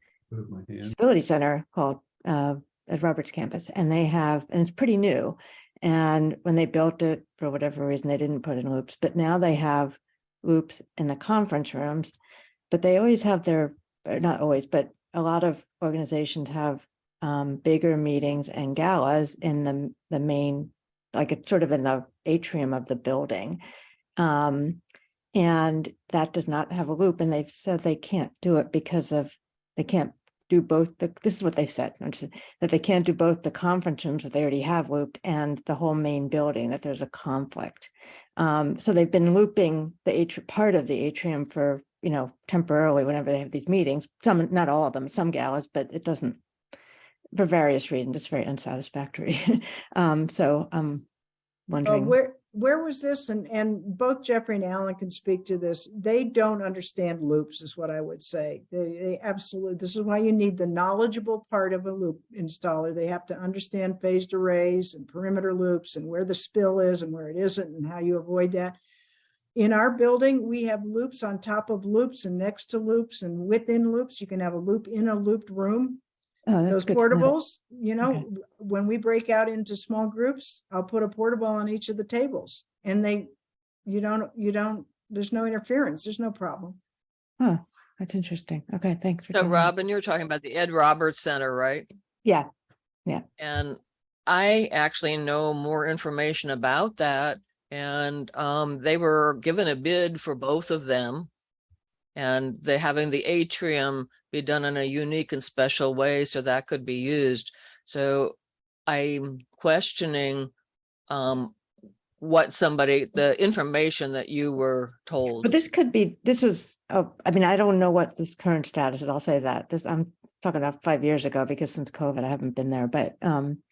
disability center called, uh, at Roberts campus, and they have, and it's pretty new. And when they built it, for whatever reason, they didn't put in loops, but now they have loops in the conference rooms. But they always have their, or not always, but a lot of organizations have um, bigger meetings and galas in the, the main, like it's sort of in the atrium of the building. Um, and that does not have a loop and they've said they can't do it because of, they can't do both the, this is what they said, that they can't do both the conference rooms that they already have looped and the whole main building, that there's a conflict. Um, so they've been looping the atri- part of the atrium for, you know, temporarily whenever they have these meetings, some, not all of them, some galas, but it doesn't, for various reasons, it's very unsatisfactory. [laughs] Um, so I'm Uh, wondering. where, where was this? And, and both Jeffrey and Alan can speak to this. They don't understand loops is what I would say. They, they absolutely, this is why you need the knowledgeable part of a loop installer. They have to understand phased arrays and perimeter loops and where the spill is and where it isn't and how you avoid that. In our building, we have loops on top of loops and next to loops and within loops. You can have a loop in a looped room. Oh, Those good know. portables, you know, Okay. when we break out into small groups, I'll put a portable on each of the tables and they, you don't, you don't, there's no interference, there's no problem. Huh, that's interesting. Okay, thanks. for So telling me. Robin, you're talking about the Ed Roberts Center, right? Yeah. Yeah, And I actually know more information about that. And um, they were given a bid for both of them. And they having the atrium be done in a unique and special way, so that could be used. So I'm questioning um, what somebody, the information that you were told. but this could be, this was, oh, I mean, I don't know what this current status is. I'll say that. This, I'm talking about five years ago because since COVID, I haven't been there, but um,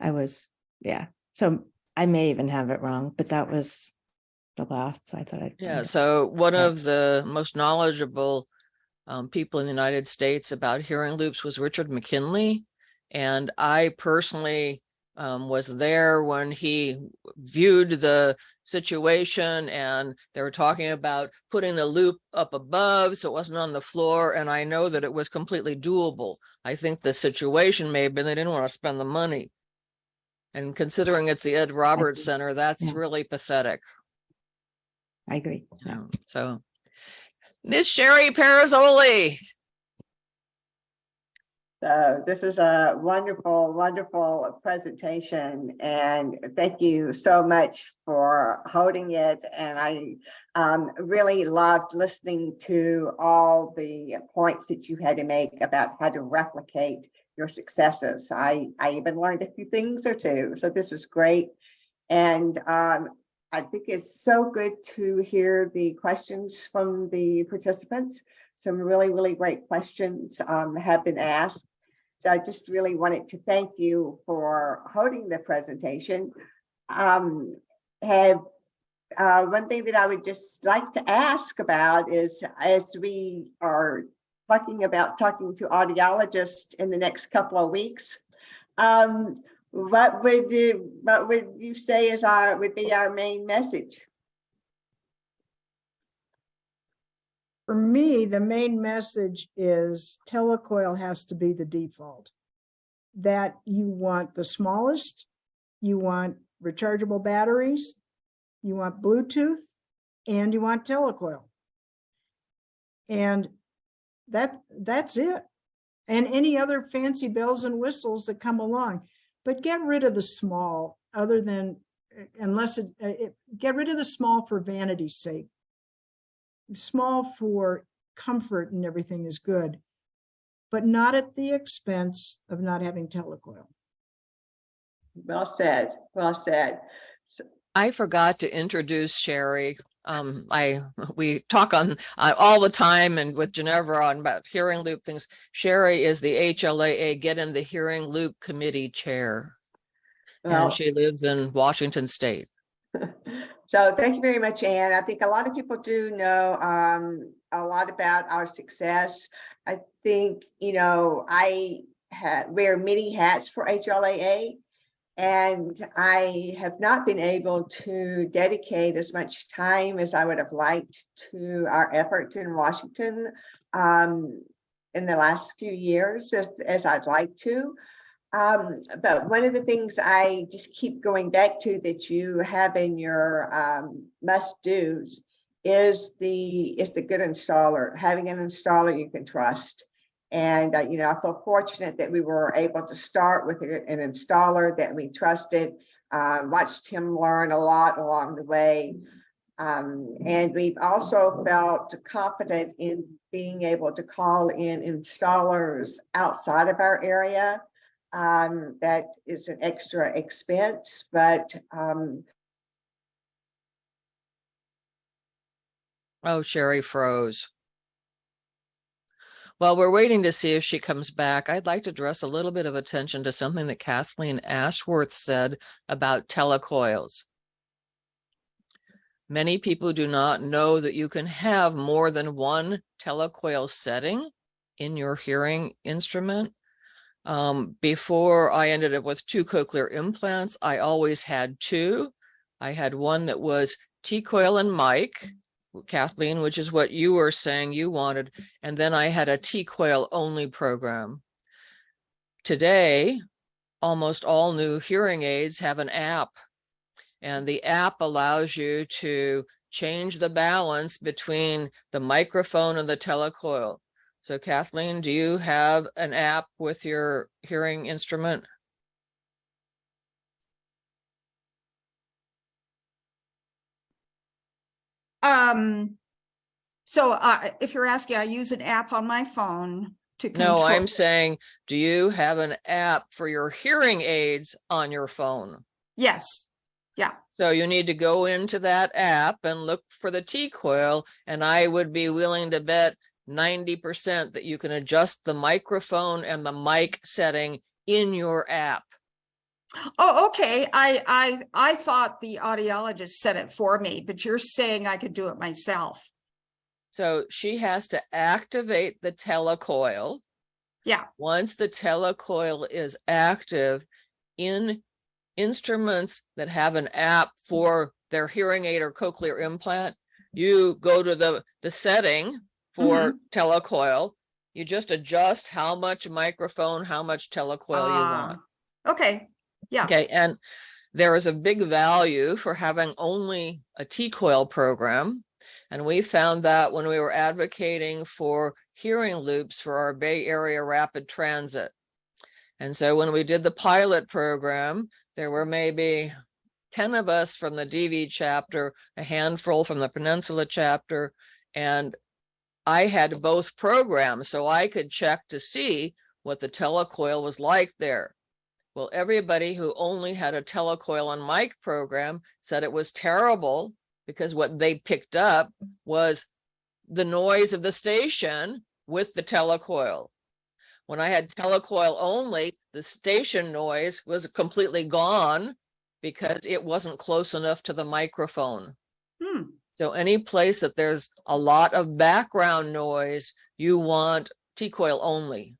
I was, yeah. So I may even have it wrong, but that was the last, I thought I'd. Yeah, so one Yeah. of the most knowledgeable um, people in the United States about hearing loops was Richard McKinley. And I personally um, was there when he viewed the situation and they were talking about putting the loop up above so it wasn't on the floor. And I know that it was completely doable. I think the situation may have been they didn't want to spend the money. And considering it's the Ed Roberts. Center, that's Yeah. really pathetic. I agree. Yeah. Um, So, Miss Cheri Perazzoli, So this is a wonderful, wonderful presentation and thank you so much for holding it. And I um, really loved listening to all the points that you had to make about how to replicate your successes. I, I even learned a few things or two, so this was great. And um, I think it's so good to hear the questions from the participants some really, really great questions um, have been asked. So I just really wanted to thank you for holding the presentation. Um, have, uh, one thing that I would just like to ask about is as we are talking about talking to audiologists in the next couple of weeks, um, what would you, what would you say is our, would be our main message? For me, the main message is telecoil has to be the default. That you want the smallest, you want rechargeable batteries, you want Bluetooth, and you want telecoil. And that, that's it. And any other fancy bells and whistles that come along. But get rid of the small, other than, uh, unless it, uh, it, get rid of the small for vanity's sake small for comfort and everything is good, but not at the expense of not having telecoil. Well said, well said. I forgot to introduce Cheri. Um, I, we talk on, uh, all the time and with Ginevra on about hearing loop things. Cheri is the HLAA Get in the Hearing Loop Committee Chair. Well, And she lives in Washington State. [laughs] So thank you very much, Anne. I think a lot of people do know um, a lot about our success. I think, you know, I wear many hats for HLAA. And I have not been able to dedicate as much time as I would have liked to our efforts in Washington um, in the last few years as, as I'd like to. Um, but one of the things I just keep going back to that you have in your um, must do's is the is the good installer, having an installer you can trust. And, uh, you know, I feel fortunate that we were able to start with an installer that we trusted, uh, watched him learn a lot along the way. Um, and we've also felt confident in being able to call in installers outside of our area. Um, that is an extra expense, but um, Oh, Cheri froze. While we're waiting to see if she comes back, I'd like to dress a little bit of attention to something that Kathleen Ashworth said about telecoils. Many people do not know that you can have more than one telecoil setting in your hearing instrument. Um, before I ended up with two cochlear implants, I always had two. I had one that was T-coil and mic, Kathleen, which is what you were saying you wanted. And then I had a T-coil only program. Today, almost all new hearing aids have an app. And the app allows you to change the balance between the microphone and the telecoil. So Kathleen, do you have an app with your hearing instrument? Um, so uh, if you're asking, I use an app on my phone to. No, I'm control- saying, do you have an app for your hearing aids on your phone? Yes, Yeah. So you need to go into that app and look for the T-coil, and I would be willing to bet ninety percent that you can adjust the microphone and the mic setting in your app. Oh, okay, I, I, I thought the audiologist said it for me, but you're saying I could do it myself. So she has to activate the telecoil. Yeah. Once the telecoil is active in instruments that have an app for their hearing aid or cochlear implant, you go to the, the setting for telecoil. You just adjust how much microphone, how much telecoil you want. Ah, Okay, yeah. Okay, and there is a big value for having only a T-coil program. And we found that when we were advocating for hearing loops for our Bay Area rapid transit. And so when we did the pilot program, there were maybe 10 of us from the DV chapter, a handful from the Peninsula chapter, and I had both programs, so I could check to see what the telecoil was like there. Well, everybody who only had a telecoil and mic program said it was terrible because what they picked up was the noise of the station with the telecoil. When I had telecoil only, the station noise was completely gone because it wasn't close enough to the microphone. Hmm, So any place that there's a lot of background noise, you want T-coil only.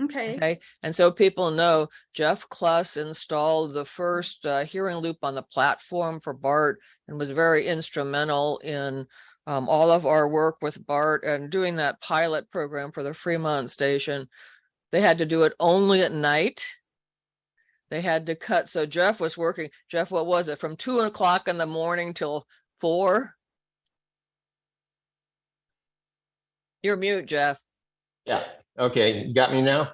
Okay. Okay, and so people know Jeff Kluss installed the first uh, hearing loop on the platform for BART and was very instrumental in um, all of our work with BART and doing that pilot program for the Fremont station. They had to do it only at night. They had to cut, so Jeff was working, Jeff, what was it, from two o'clock in the morning till four? You're mute, Jeff. Yeah, okay, got me now?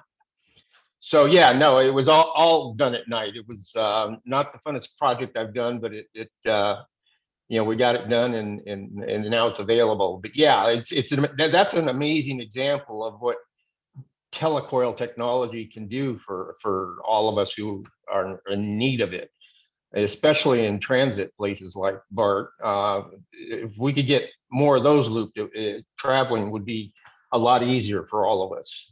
So yeah, no, it was all, all done at night. It was um, not the funnest project I've done, but it, it, uh, you know, we got it done and, and, and now it's available. But yeah, it's, it's, an- that's an amazing example of what telecoil technology can do for, for all of us who are in need of it. Especially in transit places like BART. Uh, If we could get more of those looped, uh, traveling would be a lot easier for all of us.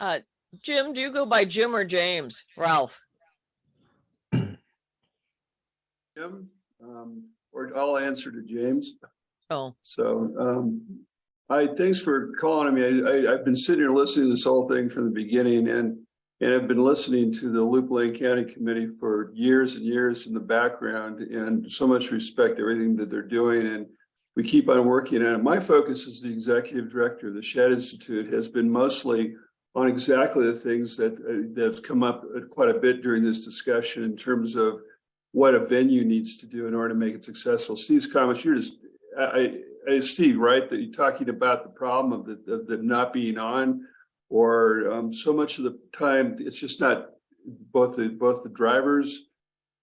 Uh, Jim, do you go by Jim or James? Ralph? Jim, um, or I'll answer to James. Oh, So, um, I, thanks for calling me. I, I, I've been sitting here listening to this whole thing from the beginning and, and I've been listening to the Loop Lane County Committee for years and years in the background and so much respect everything that they're doing and we keep on working on it. My focus as the executive director of the Shedd Institute has been mostly on exactly the things that, uh, that have come up quite a bit during this discussion in terms of what a venue needs to do in order to make it successful. Steve's comments, you're just, I, I, I- Steve, right, that you're talking about the problem of the, of them not being on. Or, um, so much of the time, it's just not, both the, both the drivers.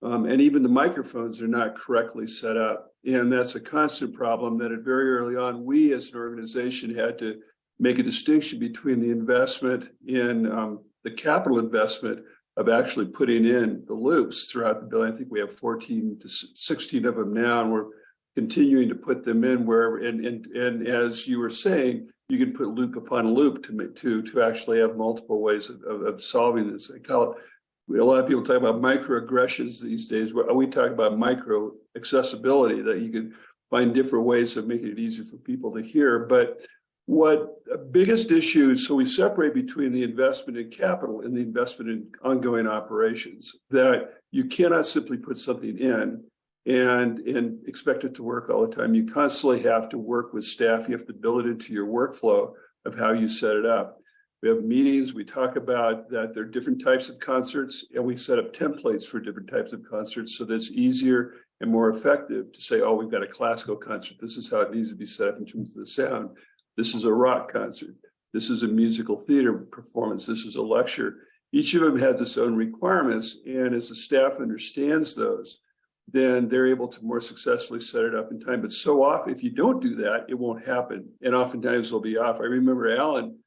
Um, and even the microphones are not correctly set up. And that's a constant problem that at very early on, we as an organization had to make a distinction between the investment in, um, the capital investment of actually putting in the loops throughout the building. I think we have fourteen to sixteen of them now, and we're continuing to put them in wherever, and, and, and as you were saying, you can put loop upon loop to to, to actually have multiple ways of, of, of solving this. I call it, a lot of people talk about microaggressions these days, we talk about micro accessibility, that you can find different ways of making it easier for people to hear, but what the biggest issue, is so we separate between the investment in capital and the investment in ongoing operations, that you cannot simply put something in and, and expect it to work all the time. You constantly have to work with staff. You have to build it into your workflow of how you set it up. We have meetings, we talk about that there are different types of concerts and we set up templates for different types of concerts so that it's easier and more effective to say, oh, we've got a classical concert. This is how it needs to be set up in terms of the sound. This is a rock concert. This is a musical theater performance. This is a lecture. Each of them has its own requirements. And as the staff understands those, then they're able to more successfully set it up in time. But so often, if you don't do that, it won't happen. And oftentimes they'll be off. I remember Alan,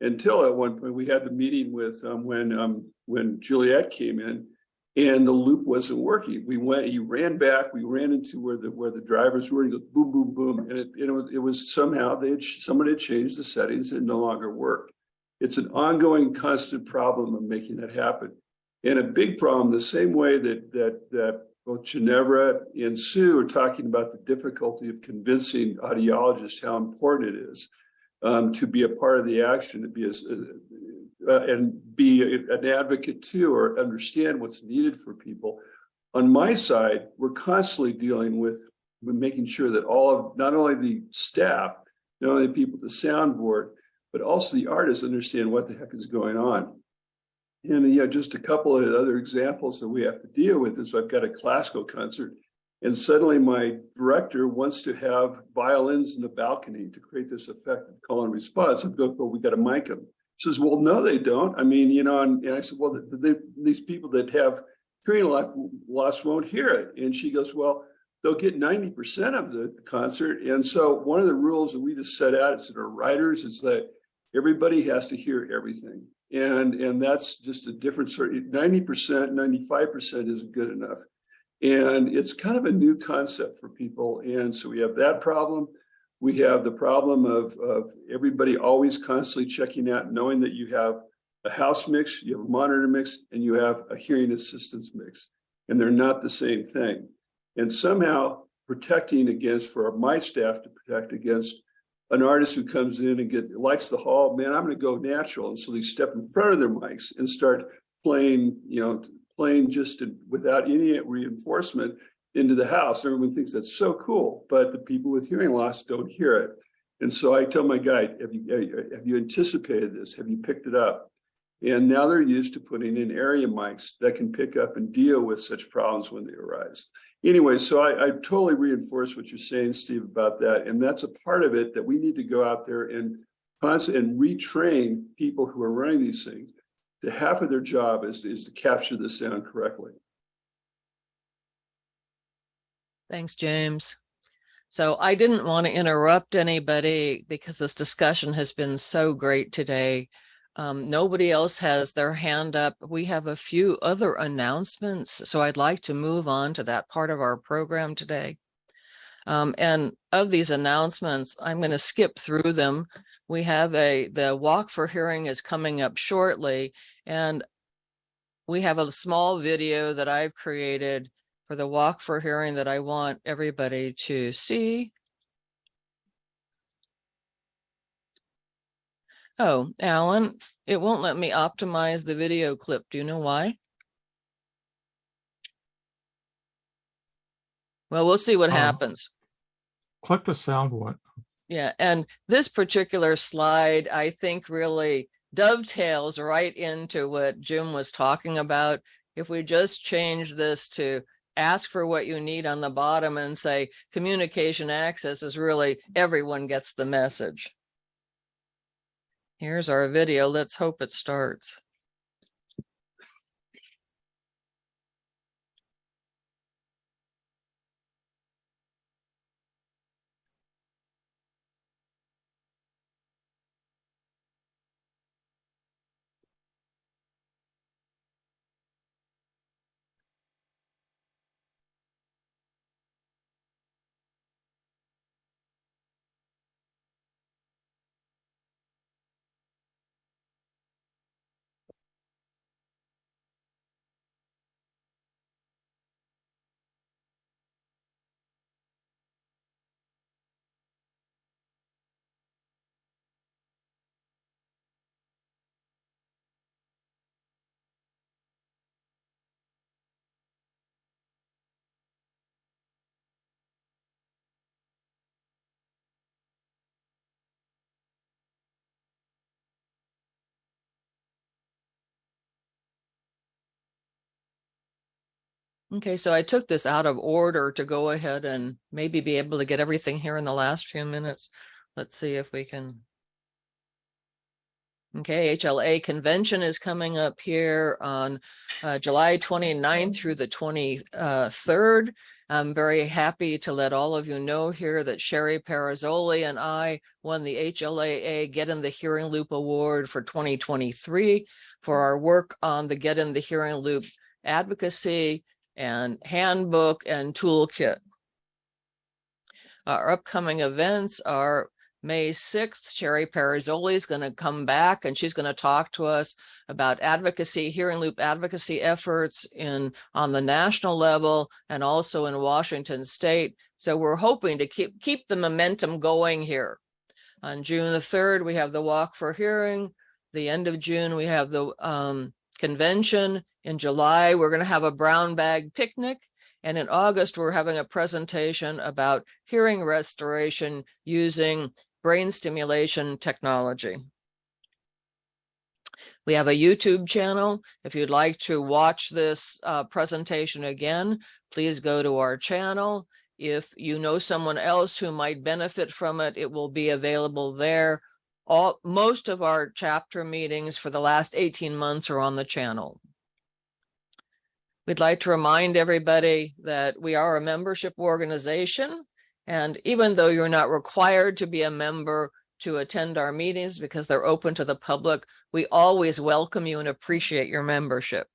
until at one point we had the meeting with, um, when, um, when Juliette came in and the loop wasn't working. We went, he ran back, we ran into where the, where the drivers were, he goes boom, boom, boom. And it, it was, it was somehow they had, somebody had changed the settings and no longer worked. It's an ongoing constant problem of making that happen. And a big problem, the same way that, that, that both Ginevra and Sue are talking about the difficulty of convincing audiologists how important it is um, to be a part of the action, to be as, uh, uh, and be a- an advocate too, or understand what's needed for people. On my side, we're constantly dealing with, with making sure that all of, not only the staff, not only the people at the soundboard, but also the artists understand what the heck is going on. And yeah, just a couple of other examples that we have to deal with is I've got a classical concert. And suddenly my director wants to have violins in the balcony to create this effect of call and response. I go, well, we got to mic them. She says, well, no, they don't. I mean, you know, and, and I said, well, the, the, these people that have hearing loss, loss won't hear it. And she goes, well, they'll get 90% of the concert. And so one of the rules that we just set out as our writers is that everybody has to hear everything. And, and that's just a different sort, 90%, 95% isn't good enough. And it's kind of a new concept for people. And so we have that problem. We have the problem of, of everybody always constantly checking out, knowing that you have a house mix, you have a monitor mix, and you have a hearing assistance mix. And they're not the same thing. And somehow protecting against, for my staff to protect against an artist who comes in and get likes the hall, man, I'm going to go natural. And so they step in front of their mics and start playing, you know, playing just to, without any reinforcement into the house. Everyone thinks that's so cool, but the people with hearing loss don't hear it. And so I tell my guy, have you, have you anticipated this? Have you picked it up? And now they're used to putting in area mics that can pick up and deal with such problems when they arise. Anyway, so I, I totally reinforce what you're saying, Steve, about that. And that's a part of it that we need to go out there and and retrain people who are running these things. The half of their job is, is to capture the sound correctly. Thanks, James. So I didn't want to interrupt anybody because this discussion has been so great today. Um, nobody else has their hand up. We have a few other announcements, so I'd like to move on to that part of our program today. Um, and of these announcements, I'm going to skip through them. We have a, the walk for hearing is coming up shortly, and we have a small video that I've created for the walk for hearing that I want everybody to see. Oh, Alan, it won't let me optimize the video clip. Do you know why? Well, we'll see what Oh. happens. Click the sound one. Yeah, and this particular slide, I think really dovetails right into what Jim was talking about. If we just change this to ask for what you need on the bottom and say communication access is really everyone gets the message. Here's our video. Let's hope it starts. Okay, so I took this out of order to go ahead and maybe be able to get everything here in the last few minutes. Let's see if we can. Okay, HLA convention is coming up here on uh, July 29th through the 23rd. I'm very happy to let all of you know here that Cheri Perazzoli and I won the HLAA Get in the Hearing Loop Award for 2023 for our work on the Get in the Hearing Loop advocacy and handbook and toolkit. Our upcoming events are May 6th, Cheri Perazzoli is going to come back and she's going to talk to us about advocacy, hearing loop advocacy efforts in on the national level and also in Washington state. So we're hoping to keep, keep the momentum going here. On June the 3rd, we have the Walk for Hearing. The end of June, we have the um convention. In July, we're gonna have a brown bag picnic. And in August, we're having a presentation about hearing restoration using brain stimulation technology. We have a YouTube channel. If you'd like to watch this uh, presentation again, please go to our channel. If you know someone else who might benefit from it, it will be available there. All, most of our chapter meetings for the last 18 months are on the channel. We'd like to remind everybody that we are a membership organization. And even though you're not required to be a member to attend our meetings because they're open to the public, we always welcome you and appreciate your membership.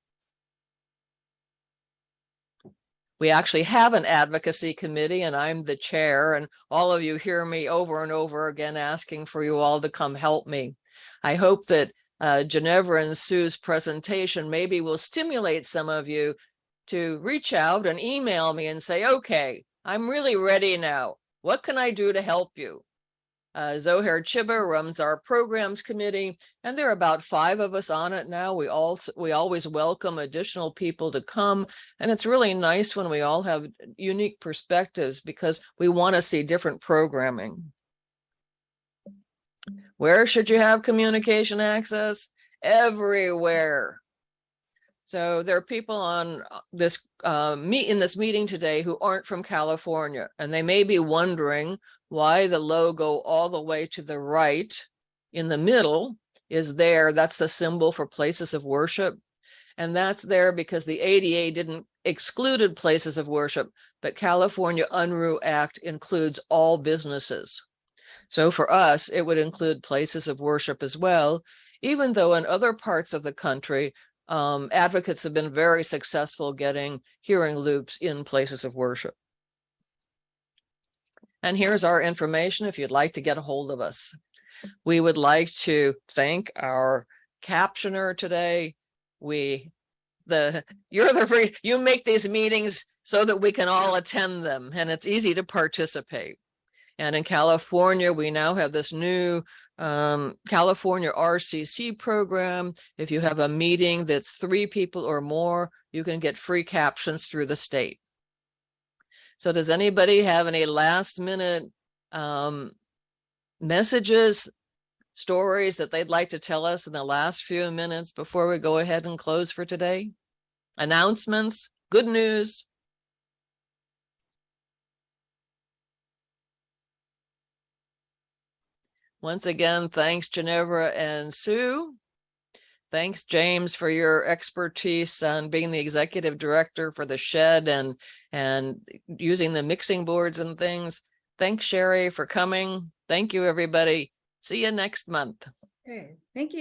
We actually have an advocacy committee and I'm the chair and all of you hear me over and over again asking for you all to come help me. I hope that uh, Ginevra and Sue's presentation maybe will stimulate some of you to reach out and email me and say, okay, I'm really ready now. What can I do to help you? Uh, Zohair Chiba runs our programs committee, and there are about five of us on it now. We all we always welcome additional people to come, and it's really nice when we all have unique perspectives because we want to see different programming. Where should you have communication access? Everywhere. So there are people on uh, this uh, meet in this meeting today who aren't from California, and they may be wondering why the logo all the way to the right in the middle is there. That's the symbol for places of worship. And that's there because the ADA didn't excluded places of worship, but California Unruh Act includes all businesses. So for us, it would include places of worship as well, even though in other parts of the country, um, advocates have been very successful getting hearing loops in places of worship. And here's our information if you'd like to get a hold of us. We would like to thank our captioner today. We, the, [laughs] you're the, you make these meetings so that we can all attend them and it's easy to participate. And in California, we now have this new um, California RCC program. If you have a meeting that's three people or more, you can get free captions through the state. So does anybody have any last minute um, messages, stories that they'd like to tell us in the last few minutes before we go ahead and close for today? Announcements, good news. Once again, thanks Ginevra and Sue. Thanks, James, for your expertise on being the executive director for the Shedd and and using the mixing boards and things. Thanks, Cheri, for coming. Thank you, everybody. See you next month. Okay, thank you.